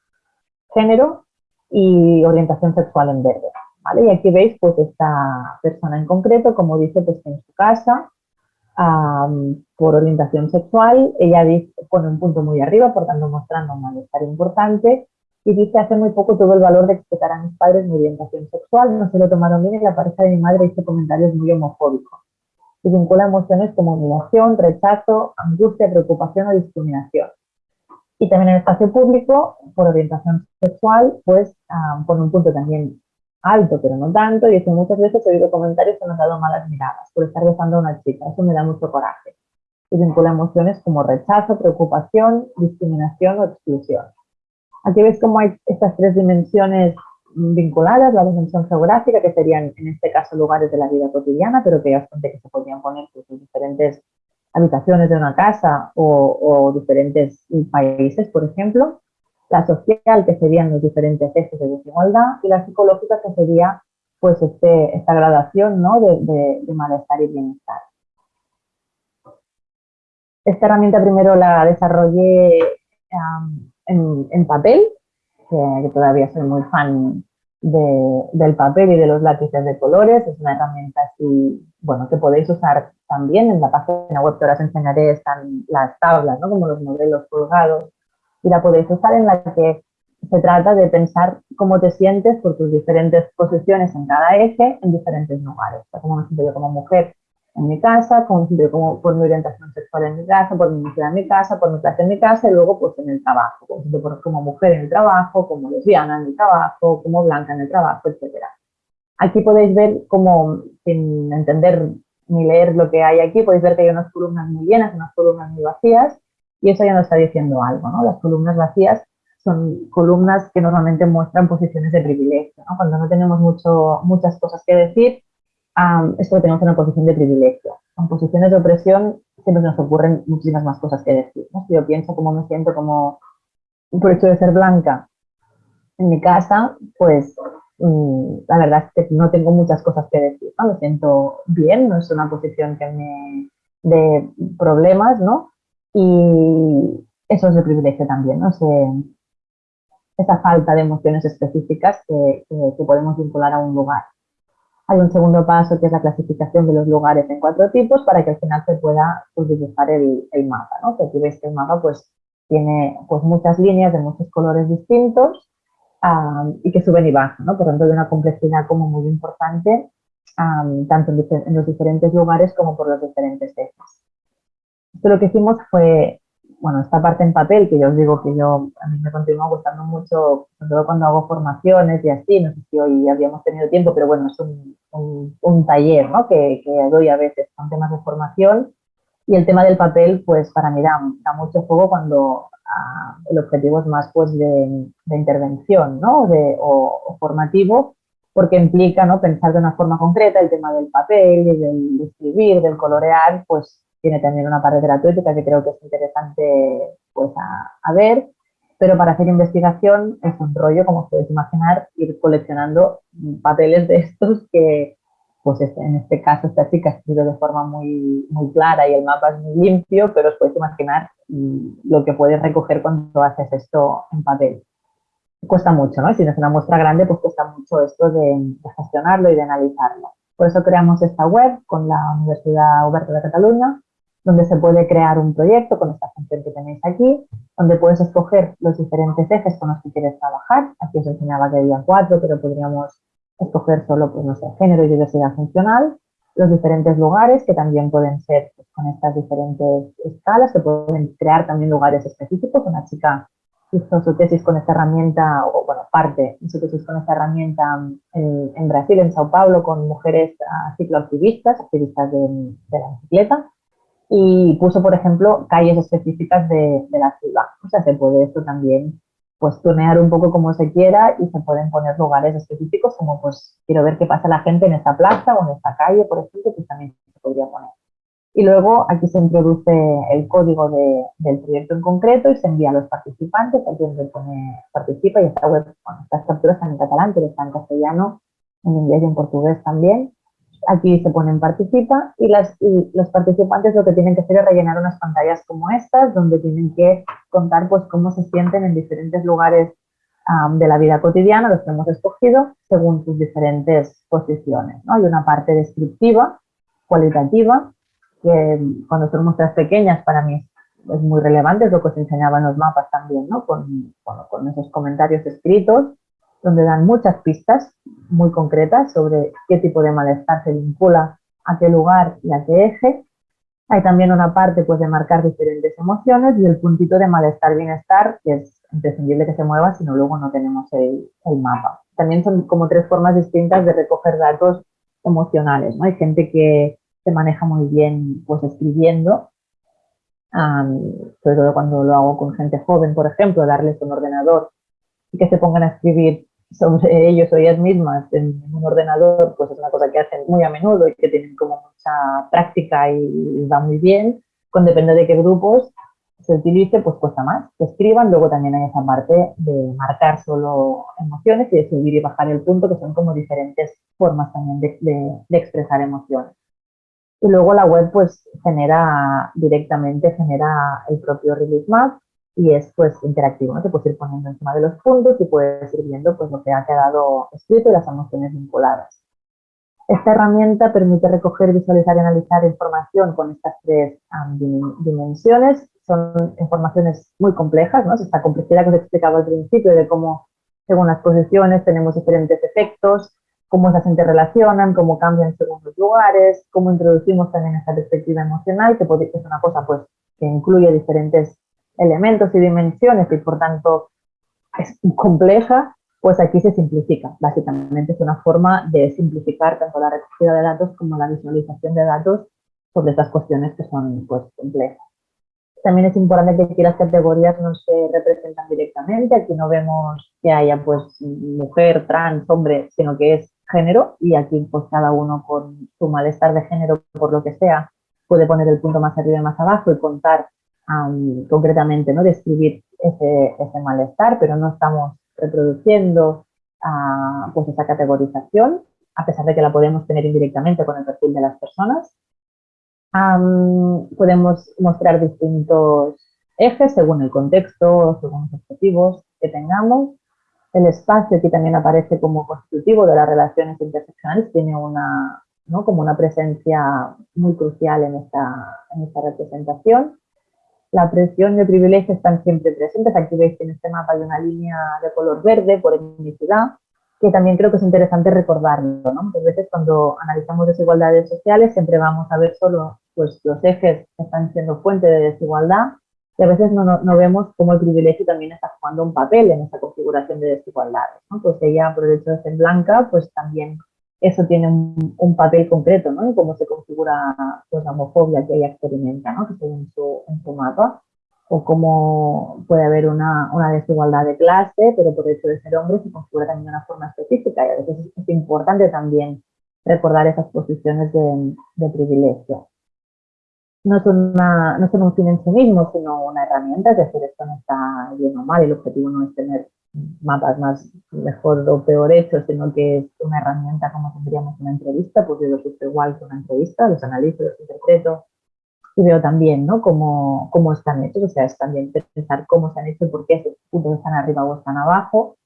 Speaker 1: Género y orientación sexual en verde. ¿vale? Y aquí veis pues esta persona en concreto, como dice, pues en su casa, por orientación sexual. Ella pone un punto muy arriba, por tanto mostrando un malestar importante. Y dice, hace muy poco tuve el valor de explicar a mis padres mi orientación sexual, no se lo tomaron bien y la pareja de mi madre hizo comentarios muy homofóbicos. Y vincula emociones como humillación, rechazo, angustia, preocupación o discriminación. Y también en el espacio público, por orientación sexual, pues pone un punto también alto, pero no tanto, y que muchas veces he oído comentarios que me han dado malas miradas por estar besando a una chica, eso me da mucho coraje. Y vincula emociones como rechazo, preocupación, discriminación o exclusión. Aquí ves cómo hay estas tres dimensiones vinculadas, la dimensión geográfica, que serían en este caso lugares de la vida cotidiana, pero que ya que se podrían poner pues, en diferentes habitaciones de una casa o, diferentes países, por ejemplo la social, que serían los diferentes ejes de desigualdad, y la psicológica, que sería pues este, esta gradación ¿no? de, malestar y bienestar. Esta herramienta primero la desarrollé en, papel, que, todavía soy muy fan del papel y de los lápices de colores. Es una herramienta así, bueno, que podéis usar también en la página web que ahora os enseñaré, están las tablas, ¿no? como los modelos colgados y la podéis usar en la que se trata de pensar cómo te sientes por tus diferentes posiciones en cada eje en diferentes lugares. O sea, cómo me siento yo como mujer en mi casa, siento yo como, por mi orientación sexual en mi casa, por mi mujer en mi casa, por mi clase en mi casa y luego pues en el trabajo, siento como mujer en el trabajo, como lesbiana en el trabajo, como blanca en el trabajo, etc. Aquí podéis ver como, sin entender ni leer lo que hay aquí, podéis ver que hay unas columnas muy llenas, unas columnas muy vacías y eso ya nos está diciendo algo, ¿no? Las columnas vacías son columnas que normalmente muestran posiciones de privilegio, ¿no? Cuando no tenemos mucho, muchas cosas que decir, es porque tenemos una posición de privilegio. En posiciones de opresión siempre nos ocurren muchísimas más cosas que decir. Si yo pienso cómo me siento como por hecho de ser blanca en mi casa, pues mm, la verdad es que no tengo muchas cosas que decir, ¿no? Me siento bien, no es una posición que me de problemas, ¿no? Y eso es el privilegio también, ¿no? esa falta de emociones específicas que, podemos vincular a un lugar. Hay un segundo paso que es la clasificación de los lugares en cuatro tipos para que al final se pueda pues, dibujar el, mapa, ¿no? Que aquí veis que el mapa pues, tiene pues, muchas líneas de muchos colores distintos y que suben y bajan, ¿no? Por tanto, hay una complejidad como muy importante tanto en, en, los diferentes lugares como por los diferentes ejes. Esto lo que hicimos fue, bueno, esta parte en papel, que yo os digo que yo, a mí me continúa gustando mucho, sobre todo cuando hago formaciones y así, no sé si hoy habíamos tenido tiempo, pero bueno, es un, un, taller ¿no? que, que, doy a veces con temas de formación y el tema del papel, pues para mí da, mucho juego cuando ah, el objetivo es más pues de, de intervención ¿no? de, o, formativo, porque implica ¿no? pensar de una forma concreta el tema del papel del escribir, del colorear, pues tiene también una parte terapéutica que creo que es interesante pues, a, ver, pero para hacer investigación es un rollo, como os podéis imaginar, ir coleccionando papeles de estos que, pues este, en este caso esta chica ha escrito de forma muy, muy clara y el mapa es muy limpio, pero os podéis imaginar lo que puedes recoger cuando haces esto en papel. Cuesta mucho, ¿no? Si no es una muestra grande, pues cuesta mucho esto de, de gestionarlo y de analizarlo. Por eso creamos esta web con la Universidad Oberta de Cataluña, donde se puede crear un proyecto con esta función que tenéis aquí, donde puedes escoger los diferentes ejes con los que quieres trabajar. Aquí os enseñaba que había cuatro, pero podríamos escoger solo, pues no sé, género y diversidad funcional, los diferentes lugares que también pueden ser pues, con estas diferentes escalas, se pueden crear también lugares específicos. Una chica hizo su tesis con esta herramienta, o bueno, parte su tesis con esta herramienta en, en Brasil, en Sao Paulo, con mujeres uh, cicloactivistas, activistas de, de la bicicleta, y puso, por ejemplo, calles específicas de, la ciudad. O sea, se puede esto también pues tunear un poco como se quiera y se pueden poner lugares específicos como pues quiero ver qué pasa la gente en esta plaza o en esta calle, por ejemplo, que también se podría poner. Y luego aquí se introduce el código del proyecto en concreto y se envía a los participantes, aquí donde pone participa y esta web, bueno, estas capturas están en catalán, pero están en castellano, en inglés y en portugués también. Aquí se ponen participa y, las, los participantes lo que tienen que hacer es rellenar unas pantallas como estas, donde tienen que contar pues cómo se sienten en diferentes lugares de la vida cotidiana, los que hemos escogido, según sus diferentes posiciones. ¿no? Hay una parte descriptiva, cualitativa, que cuando son muestras pequeñas para mí es muy relevante, es lo que os enseñaba en los mapas también, ¿no? con, con esos comentarios escritos, donde dan muchas pistas muy concretas sobre qué tipo de malestar se vincula a qué lugar y a qué eje. Hay también una parte pues, de marcar diferentes emociones y el puntito de malestar-bienestar, que es imprescindible que se mueva, si no luego no tenemos el, mapa. También son como tres formas distintas de recoger datos emocionales. ¿no? Hay gente que se maneja muy bien pues, escribiendo, sobre todo cuando lo hago con gente joven, por ejemplo, darles un ordenador y que se pongan a escribir sobre ellos o ellas mismas en un ordenador, pues es una cosa que hacen muy a menudo y que tienen como mucha práctica y va muy bien. Con depende de qué grupos se utilice, pues cuesta más que escriban. Luego también hay esa parte de marcar solo emociones y de subir y bajar el punto, que son como diferentes formas también de, de expresar emociones. Y luego la web pues genera directamente, genera el propio release map y es pues interactivo, ¿no? Te puedes ir poniendo encima de los puntos y puedes ir viendo pues lo que ha quedado escrito y las emociones vinculadas. Esta herramienta permite recoger, visualizar y analizar información con estas tres dimensiones. Son informaciones muy complejas, ¿no? Esta complejidad que os explicaba al principio de cómo, según las posiciones, tenemos diferentes efectos, cómo se interrelacionan, cómo cambian según los lugares, cómo introducimos también esta perspectiva emocional, que es una cosa pues que incluye diferentes elementos y dimensiones y por tanto es compleja, pues aquí se simplifica. Básicamente es una forma de simplificar tanto la recogida de datos como la visualización de datos sobre estas cuestiones que son pues, complejas. También es importante que aquí las categorías no se representan directamente, aquí no vemos que haya pues mujer, trans, hombre, sino que es género y aquí pues cada uno con su malestar de género por lo que sea puede poner el punto más arriba y más abajo y contar concretamente, ¿no? describir ese, ese, malestar, pero no estamos reproduciendo uh, pues esa categorización, a pesar de que la podemos tener indirectamente con el perfil de las personas. Podemos mostrar distintos ejes según el contexto, según los objetivos que tengamos. El espacio aquí también aparece como constitutivo de las relaciones interseccionales, tiene una, ¿no? como una presencia muy crucial en esta, en esta representación. La presión de privilegio están siempre presentes. Aquí veis que en este mapa hay una línea de color verde por etnicidad, que también creo que es interesante recordarlo. ¿no? Muchas veces cuando analizamos desigualdades sociales siempre vamos a ver solo pues, los ejes que están siendo fuente de desigualdad y a veces no, no, vemos cómo el privilegio también está jugando un papel en esa configuración de desigualdades. ¿no? Pues ella, por el hecho de ser blanca, pues también eso tiene un, papel concreto, ¿no? En cómo se configura pues, la homofobia que ella experimenta, ¿no? Que en su, en su mapa. O cómo puede haber una, una, desigualdad de clase, pero por el hecho de ser hombre se configura también de una forma específica. Y a veces es, importante también recordar esas posiciones de, de privilegio. No son, una, no son un fin en sí mismo, sino una herramienta, es decir, esto no está bien o mal, el objetivo no es tener mapas más mejor o peor hechos, sino que es una herramienta como tendríamos una entrevista, pues yo lo sufro igual que una entrevista, los analizo, los interpreto y veo también ¿no? cómo, cómo están hechos, o sea, es también pensar cómo se han hecho, por qué esos puntos están arriba o están abajo,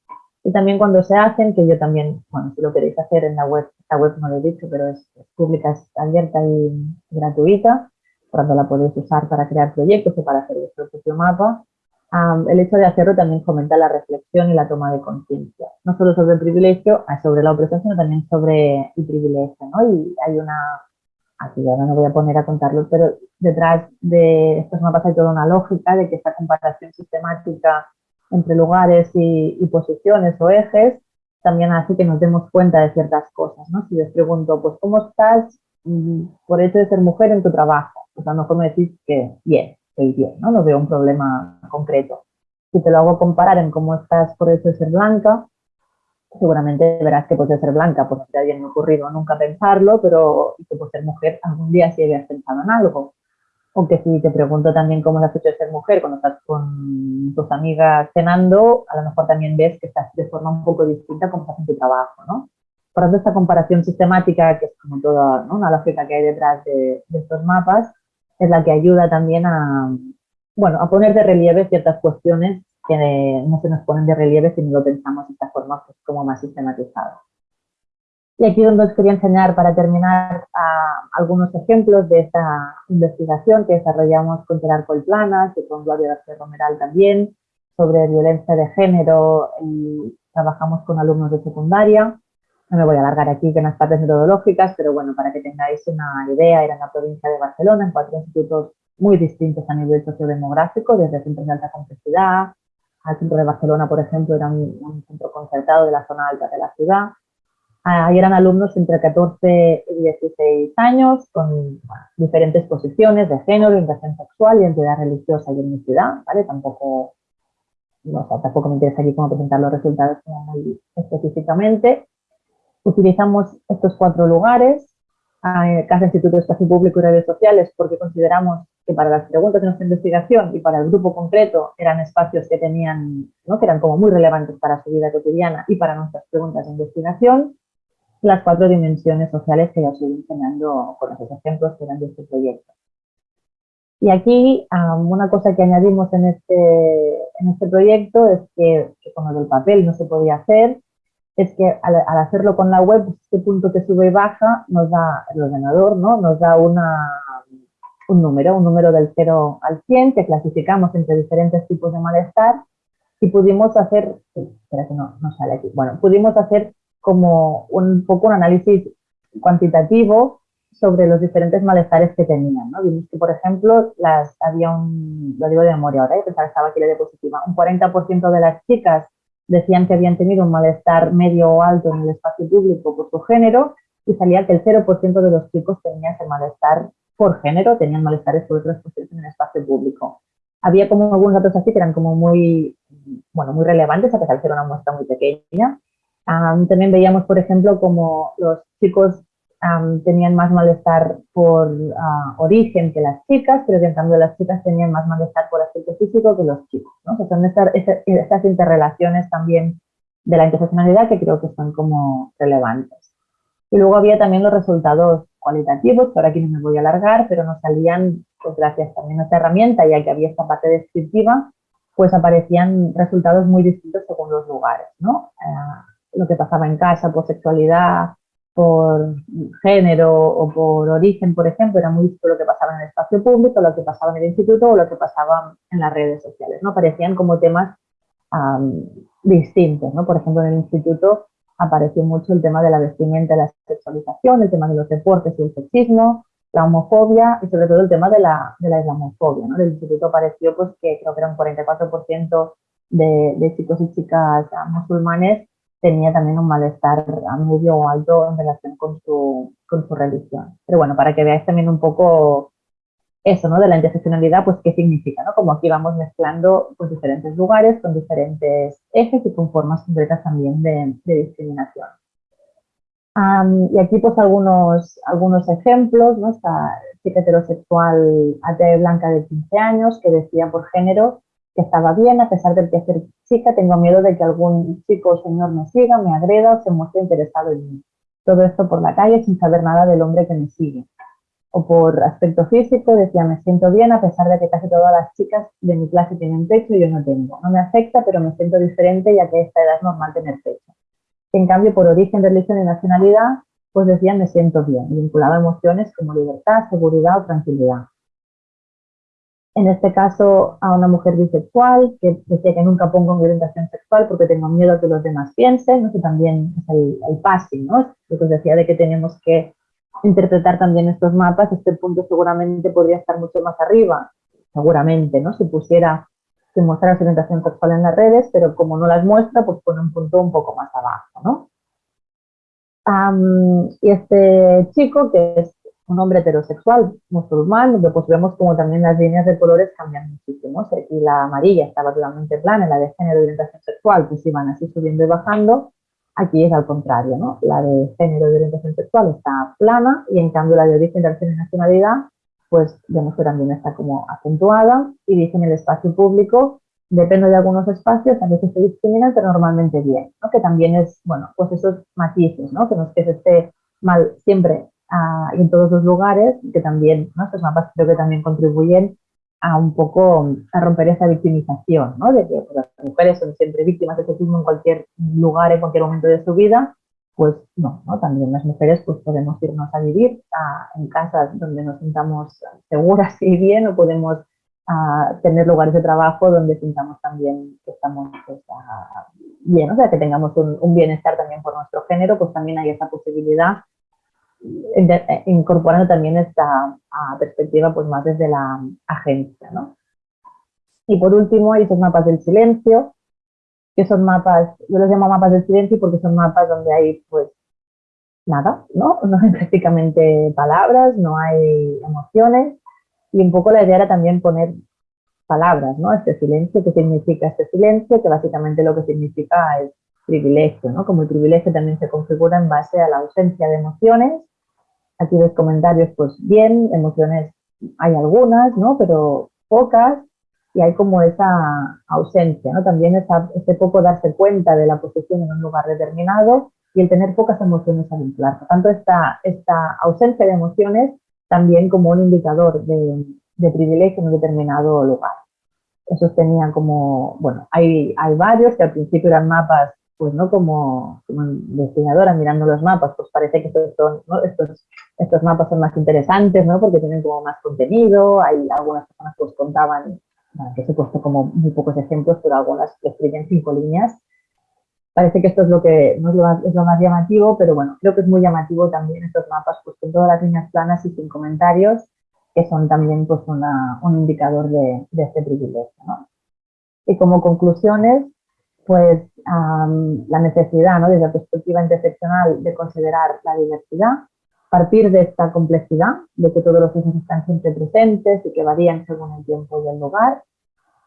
Speaker 1: y también cuando se hacen, que yo también, bueno, si lo queréis hacer en la web, esta web no lo he dicho, pero es, pública, es abierta y gratuita, cuando la podéis usar para crear proyectos o para hacer vuestro propio mapa, el hecho de hacerlo también fomenta la reflexión y la toma de conciencia, no solo sobre el privilegio, ah, sobre la opresión, sino también sobre el privilegio, ¿no? Y hay una, aquí ya no me voy a poner a contarlo, pero detrás de estos mapas hay toda una lógica de que esta comparación sistemática entre lugares y, y posiciones o ejes también hace que nos demos cuenta de ciertas cosas, ¿no? Si les pregunto, pues, ¿cómo estás mm, por hecho de ser mujer en tu trabajo? Pues a lo mejor me decís que bien, estoy bien, ¿no? No veo un problema concreto. Si te lo hago comparar en cómo estás por eso de ser blanca, seguramente verás que puede ser blanca, pues no te había ocurrido nunca pensarlo, pero que por ser mujer algún día sí habías pensado en algo. O que si te pregunto también cómo has hecho de ser mujer cuando estás con tus amigas cenando, a lo mejor también ves que estás de forma un poco distinta como estás en tu trabajo, ¿no? Por tanto, esta comparación sistemática, que es como toda ¿no? una lógica que hay detrás de, de estos mapas, es la que ayuda también a, bueno, a poner de relieve ciertas cuestiones que no se nos ponen de relieve si no lo pensamos de esta forma pues, como más sistematizada. Y aquí donde os quería enseñar para terminar algunos ejemplos de esta investigación que desarrollamos con Gerard Colplanas y con Gloria García Romeral también sobre violencia de género y trabajamos con alumnos de secundaria. No me voy a alargar aquí con las partes metodológicas, pero bueno, para que tengáis una idea, era en la provincia de Barcelona, en cuatro institutos muy distintos a nivel sociodemográfico, desde centros de alta complejidad, al centro de Barcelona, por ejemplo, era un centro concertado de la zona alta de la ciudad, Ahí eran alumnos entre 14 y 16 años con diferentes posiciones de género, orientación sexual, identidad religiosa y etnicidad, ¿vale? Tampoco, no, tampoco me interesa aquí cómo presentar los resultados muy específicamente. Utilizamos estos cuatro lugares, eh, Casa Instituto de Espacio Público y Redes Sociales, porque consideramos que para las preguntas de nuestra investigación y para el grupo concreto eran espacios que tenían, ¿no? que eran como muy relevantes para su vida cotidiana y para nuestras preguntas de investigación las cuatro dimensiones sociales que ya os estoy enseñando con los ejemplos que eran de este proyecto. Y aquí una cosa que añadimos en este, en este proyecto es que, con lo del papel no se podía hacer, es que al, hacerlo con la web, pues, este punto que sube y baja nos da el ordenador, ¿no? nos da una, un número, un número del 0 al 100 que clasificamos entre diferentes tipos de malestar y pudimos hacer, espera que no, no sale aquí, bueno, pudimos hacer como un poco un análisis cuantitativo sobre los diferentes malestares que tenían. ¿no? Vimos que, por ejemplo, las, había un, lo digo de memoria ahora, ¿eh? pensaba que estaba aquí la diapositiva, un 40% de las chicas decían que habían tenido un malestar medio o alto en el espacio público por su género y salía que el 0% de los chicos tenían ese malestar por género, tenían malestares por otras cuestiones en el espacio público. Había como algunos datos así que eran como muy, bueno, muy relevantes, a pesar de ser una muestra muy pequeña, también veíamos, por ejemplo, como los chicos tenían más malestar por ah, origen que las chicas, pero que en cambio las chicas tenían más malestar por aspecto físico que los chicos. ¿no? son estas, estas, interrelaciones también de la interseccionalidad que creo que son como relevantes. Y luego había también los resultados cualitativos, que ahora aquí no me voy a alargar, pero nos salían, pues gracias también a esta herramienta, ya que había esta parte descriptiva, pues aparecían resultados muy distintos según los lugares, ¿no? Ah, lo que pasaba en casa por sexualidad, por género o por origen, por ejemplo, era muy distinto lo que pasaba en el espacio público, lo que pasaba en el instituto o lo que pasaba en las redes sociales, ¿no? Parecían como temas distintos, ¿no? Por ejemplo, en el instituto apareció mucho el tema de la vestimenta la sexualización, el tema de los deportes y el sexismo, la homofobia y sobre todo el tema de la, de la islamofobia, ¿no? En el instituto apareció pues que creo que era un 44% de, de chicos y chicas musulmanes tenía también un malestar a medio o alto en relación con su, con su religión. Pero bueno, para que veáis también un poco eso, ¿no? De la interseccionalidad, pues qué significa, ¿no? Como aquí vamos mezclando pues, diferentes lugares con diferentes ejes y con formas concretas también de, discriminación. y aquí pues algunos, algunos ejemplos, ¿no? Esta chica heterosexual atea blanca de 15 años que decía por género que estaba bien, a pesar de que ser chica tengo miedo de que algún chico o señor me siga, me agreda o se muestre interesado en mí. Todo esto por la calle sin saber nada del hombre que me sigue. O por aspecto físico, decía, me siento bien a pesar de que casi todas las chicas de mi clase tienen pecho y yo no tengo. No me afecta, pero me siento diferente ya que a esta edad es normal tener pecho. En cambio, por origen, religión y nacionalidad, pues decía, me siento bien, vinculaba emociones como libertad, seguridad o tranquilidad en este caso a una mujer bisexual que decía que nunca pongo mi orientación sexual porque tengo miedo a que los demás piensen, ¿no? que también es el, el passing, ¿no? lo que os decía de que tenemos que interpretar también estos mapas, este punto seguramente podría estar mucho más arriba, seguramente, ¿no? Si pusiera, si mostrara su orientación sexual en las redes, pero como no las muestra, pues pone un punto un poco más abajo, ¿no? y este chico, que es un hombre heterosexual musulmán, donde pues vemos como también las líneas de colores cambian muchísimo. Aquí la amarilla estaba totalmente plana, la de género y orientación sexual pues iban así subiendo y bajando. Aquí es al contrario, ¿no? La de género y orientación sexual está plana y en cambio la de origen, relación y nacionalidad pues vemos que también está como acentuada y dice en el espacio público depende de algunos espacios, a veces se discriminan, pero normalmente bien, ¿no? Que también es, bueno, pues esos matices, ¿no? Que no es que se esté mal siempre en todos los lugares, que también, ¿no? estos mapas creo que también contribuyen a un poco a romper esa victimización, ¿no? de que pues, las mujeres son siempre víctimas de sexismo en cualquier lugar, en cualquier momento de su vida, pues no, ¿no? También las mujeres pues podemos irnos a vivir en casas donde nos sintamos seguras y bien o podemos tener lugares de trabajo donde sintamos también que estamos pues, bien, o sea, que tengamos un, bienestar también por nuestro género, pues también hay esa posibilidad, incorporando también esta perspectiva pues más desde la agencia, ¿no? Y por último hay esos mapas del silencio, que son mapas, yo los llamo mapas del silencio porque son mapas donde hay pues nada, ¿no? No hay prácticamente palabras, no hay emociones y un poco la idea era también poner palabras, ¿no? Este silencio, ¿qué significa este silencio? Que básicamente lo que significa es privilegio, ¿no? Como el privilegio también se configura en base a la ausencia de emociones. Aquí ves comentarios, pues bien, emociones hay algunas, ¿no? Pero pocas y hay como esa ausencia, ¿no? También esa, ese poco darse cuenta de la posición en un lugar determinado y el tener pocas emociones a vincular. Por tanto, esta, esta ausencia de emociones también como un indicador de, de privilegio en un determinado lugar. Esos tenían como, bueno, hay, hay varios que al principio eran mapas, pues no como, como investigadora mirando los mapas, pues parece que estos, son, estos, estos mapas son más interesantes, ¿no? Porque tienen como más contenido, hay algunas personas que os contaban que he puesto como muy pocos ejemplos, pero algunas que escriben cinco líneas. Parece que esto es lo que no es lo, más, es lo, más, llamativo, pero bueno, creo que es muy llamativo también estos mapas pues, con todas las líneas planas y sin comentarios, que son también pues, una, un indicador de, de este privilegio. ¿no? Y como conclusiones, pues la necesidad, ¿no? desde la perspectiva interseccional, de considerar la diversidad, partir de esta complejidad, de que todos los ejes están siempre presentes y que varían según el tiempo y el lugar.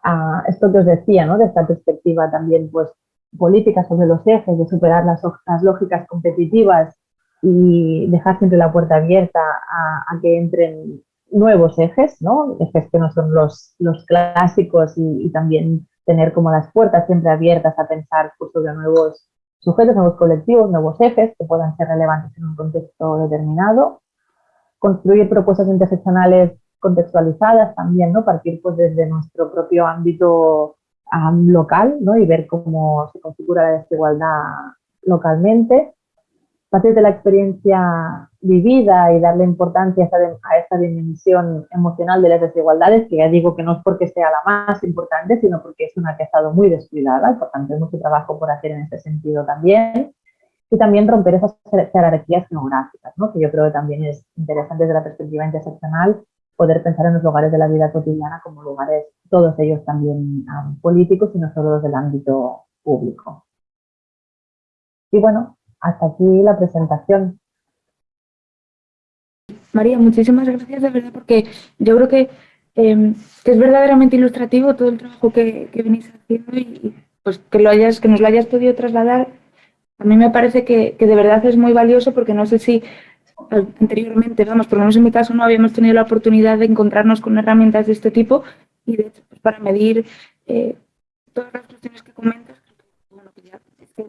Speaker 1: Ah, esto que os decía, ¿no? de esta perspectiva también pues, política sobre los ejes, de superar las, lógicas competitivas y dejar siempre la puerta abierta a, que entren nuevos ejes, ¿no? ejes que no son los, clásicos y, también tener como las puertas siempre abiertas a pensar sobre nuevos sujetos, nuevos colectivos, nuevos ejes que puedan ser relevantes en un contexto determinado, construir propuestas interseccionales contextualizadas también, ¿no? Partir pues desde nuestro propio ámbito local, ¿no? Y ver cómo se configura la desigualdad localmente partir de la experiencia vivida y darle importancia a esta, dimensión emocional de las desigualdades, que ya digo que no es porque sea la más importante, sino porque es una que ha estado muy descuidada y por tanto hay mucho trabajo por hacer en ese sentido también. Y también romper esas jerarquías geográficas, ¿no? que yo creo que también es interesante desde la perspectiva interseccional poder pensar en los lugares de la vida cotidiana como lugares, todos ellos también políticos y no solo los del ámbito público. Y bueno, hasta aquí la presentación.
Speaker 2: María, muchísimas gracias de verdad porque yo creo que, em, es verdaderamente ilustrativo todo el trabajo que, venís haciendo y pues que, lo hayas, que nos lo hayas podido trasladar. A mí me parece que, de verdad es muy valioso porque no sé si anteriormente, vamos, por lo menos en mi caso no habíamos tenido la oportunidad de encontrarnos con herramientas de este tipo y de hecho pues, para medir eh, todas las cuestiones que comentas,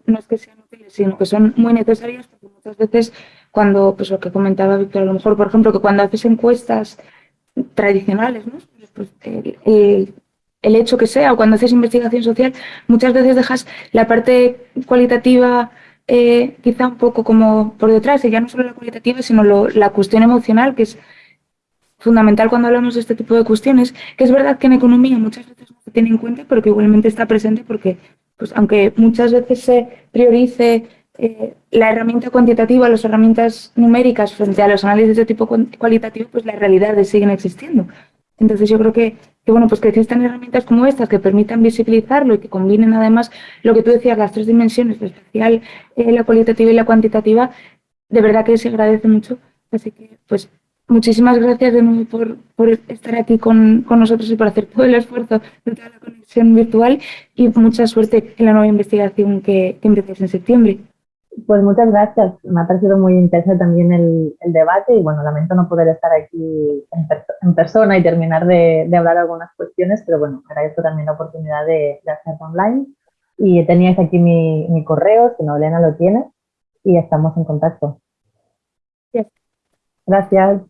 Speaker 2: no es que sean sino que son muy necesarias porque muchas veces cuando, pues lo que comentaba Víctor, a lo mejor, por ejemplo, que cuando haces encuestas tradicionales, ¿no? Pues, el, hecho que sea, o cuando haces investigación social, muchas veces dejas la parte cualitativa eh, quizá un poco como por detrás, y ya no solo la cualitativa, sino la cuestión emocional, que es fundamental cuando hablamos de este tipo de cuestiones, que es verdad que en economía muchas veces no se tiene en cuenta, pero que igualmente está presente porque pues aunque muchas veces se priorice eh, la herramienta cuantitativa, las herramientas numéricas frente a los análisis de tipo cualitativo, pues las realidades siguen existiendo. Entonces yo creo que, bueno, pues que existen herramientas como estas que permitan visibilizarlo y que combinen además lo que tú decías, las tres dimensiones, la espacial, eh, la cualitativa y la cuantitativa, de verdad que se agradece mucho. Así que, pues, muchísimas gracias de nuevo por, por estar aquí con, con, nosotros y por hacer todo el esfuerzo de toda la conexión virtual y mucha suerte en la nueva investigación que, que en septiembre.
Speaker 1: Pues muchas gracias. Me ha parecido muy interesante también el, el debate y bueno, lamento no poder estar aquí en, en persona y terminar de, de, hablar algunas cuestiones, pero bueno, agradezco también la oportunidad de, de hacerlo online. Y teníais aquí mi, mi correo, si no Elena lo tiene, y estamos en contacto. Gracias.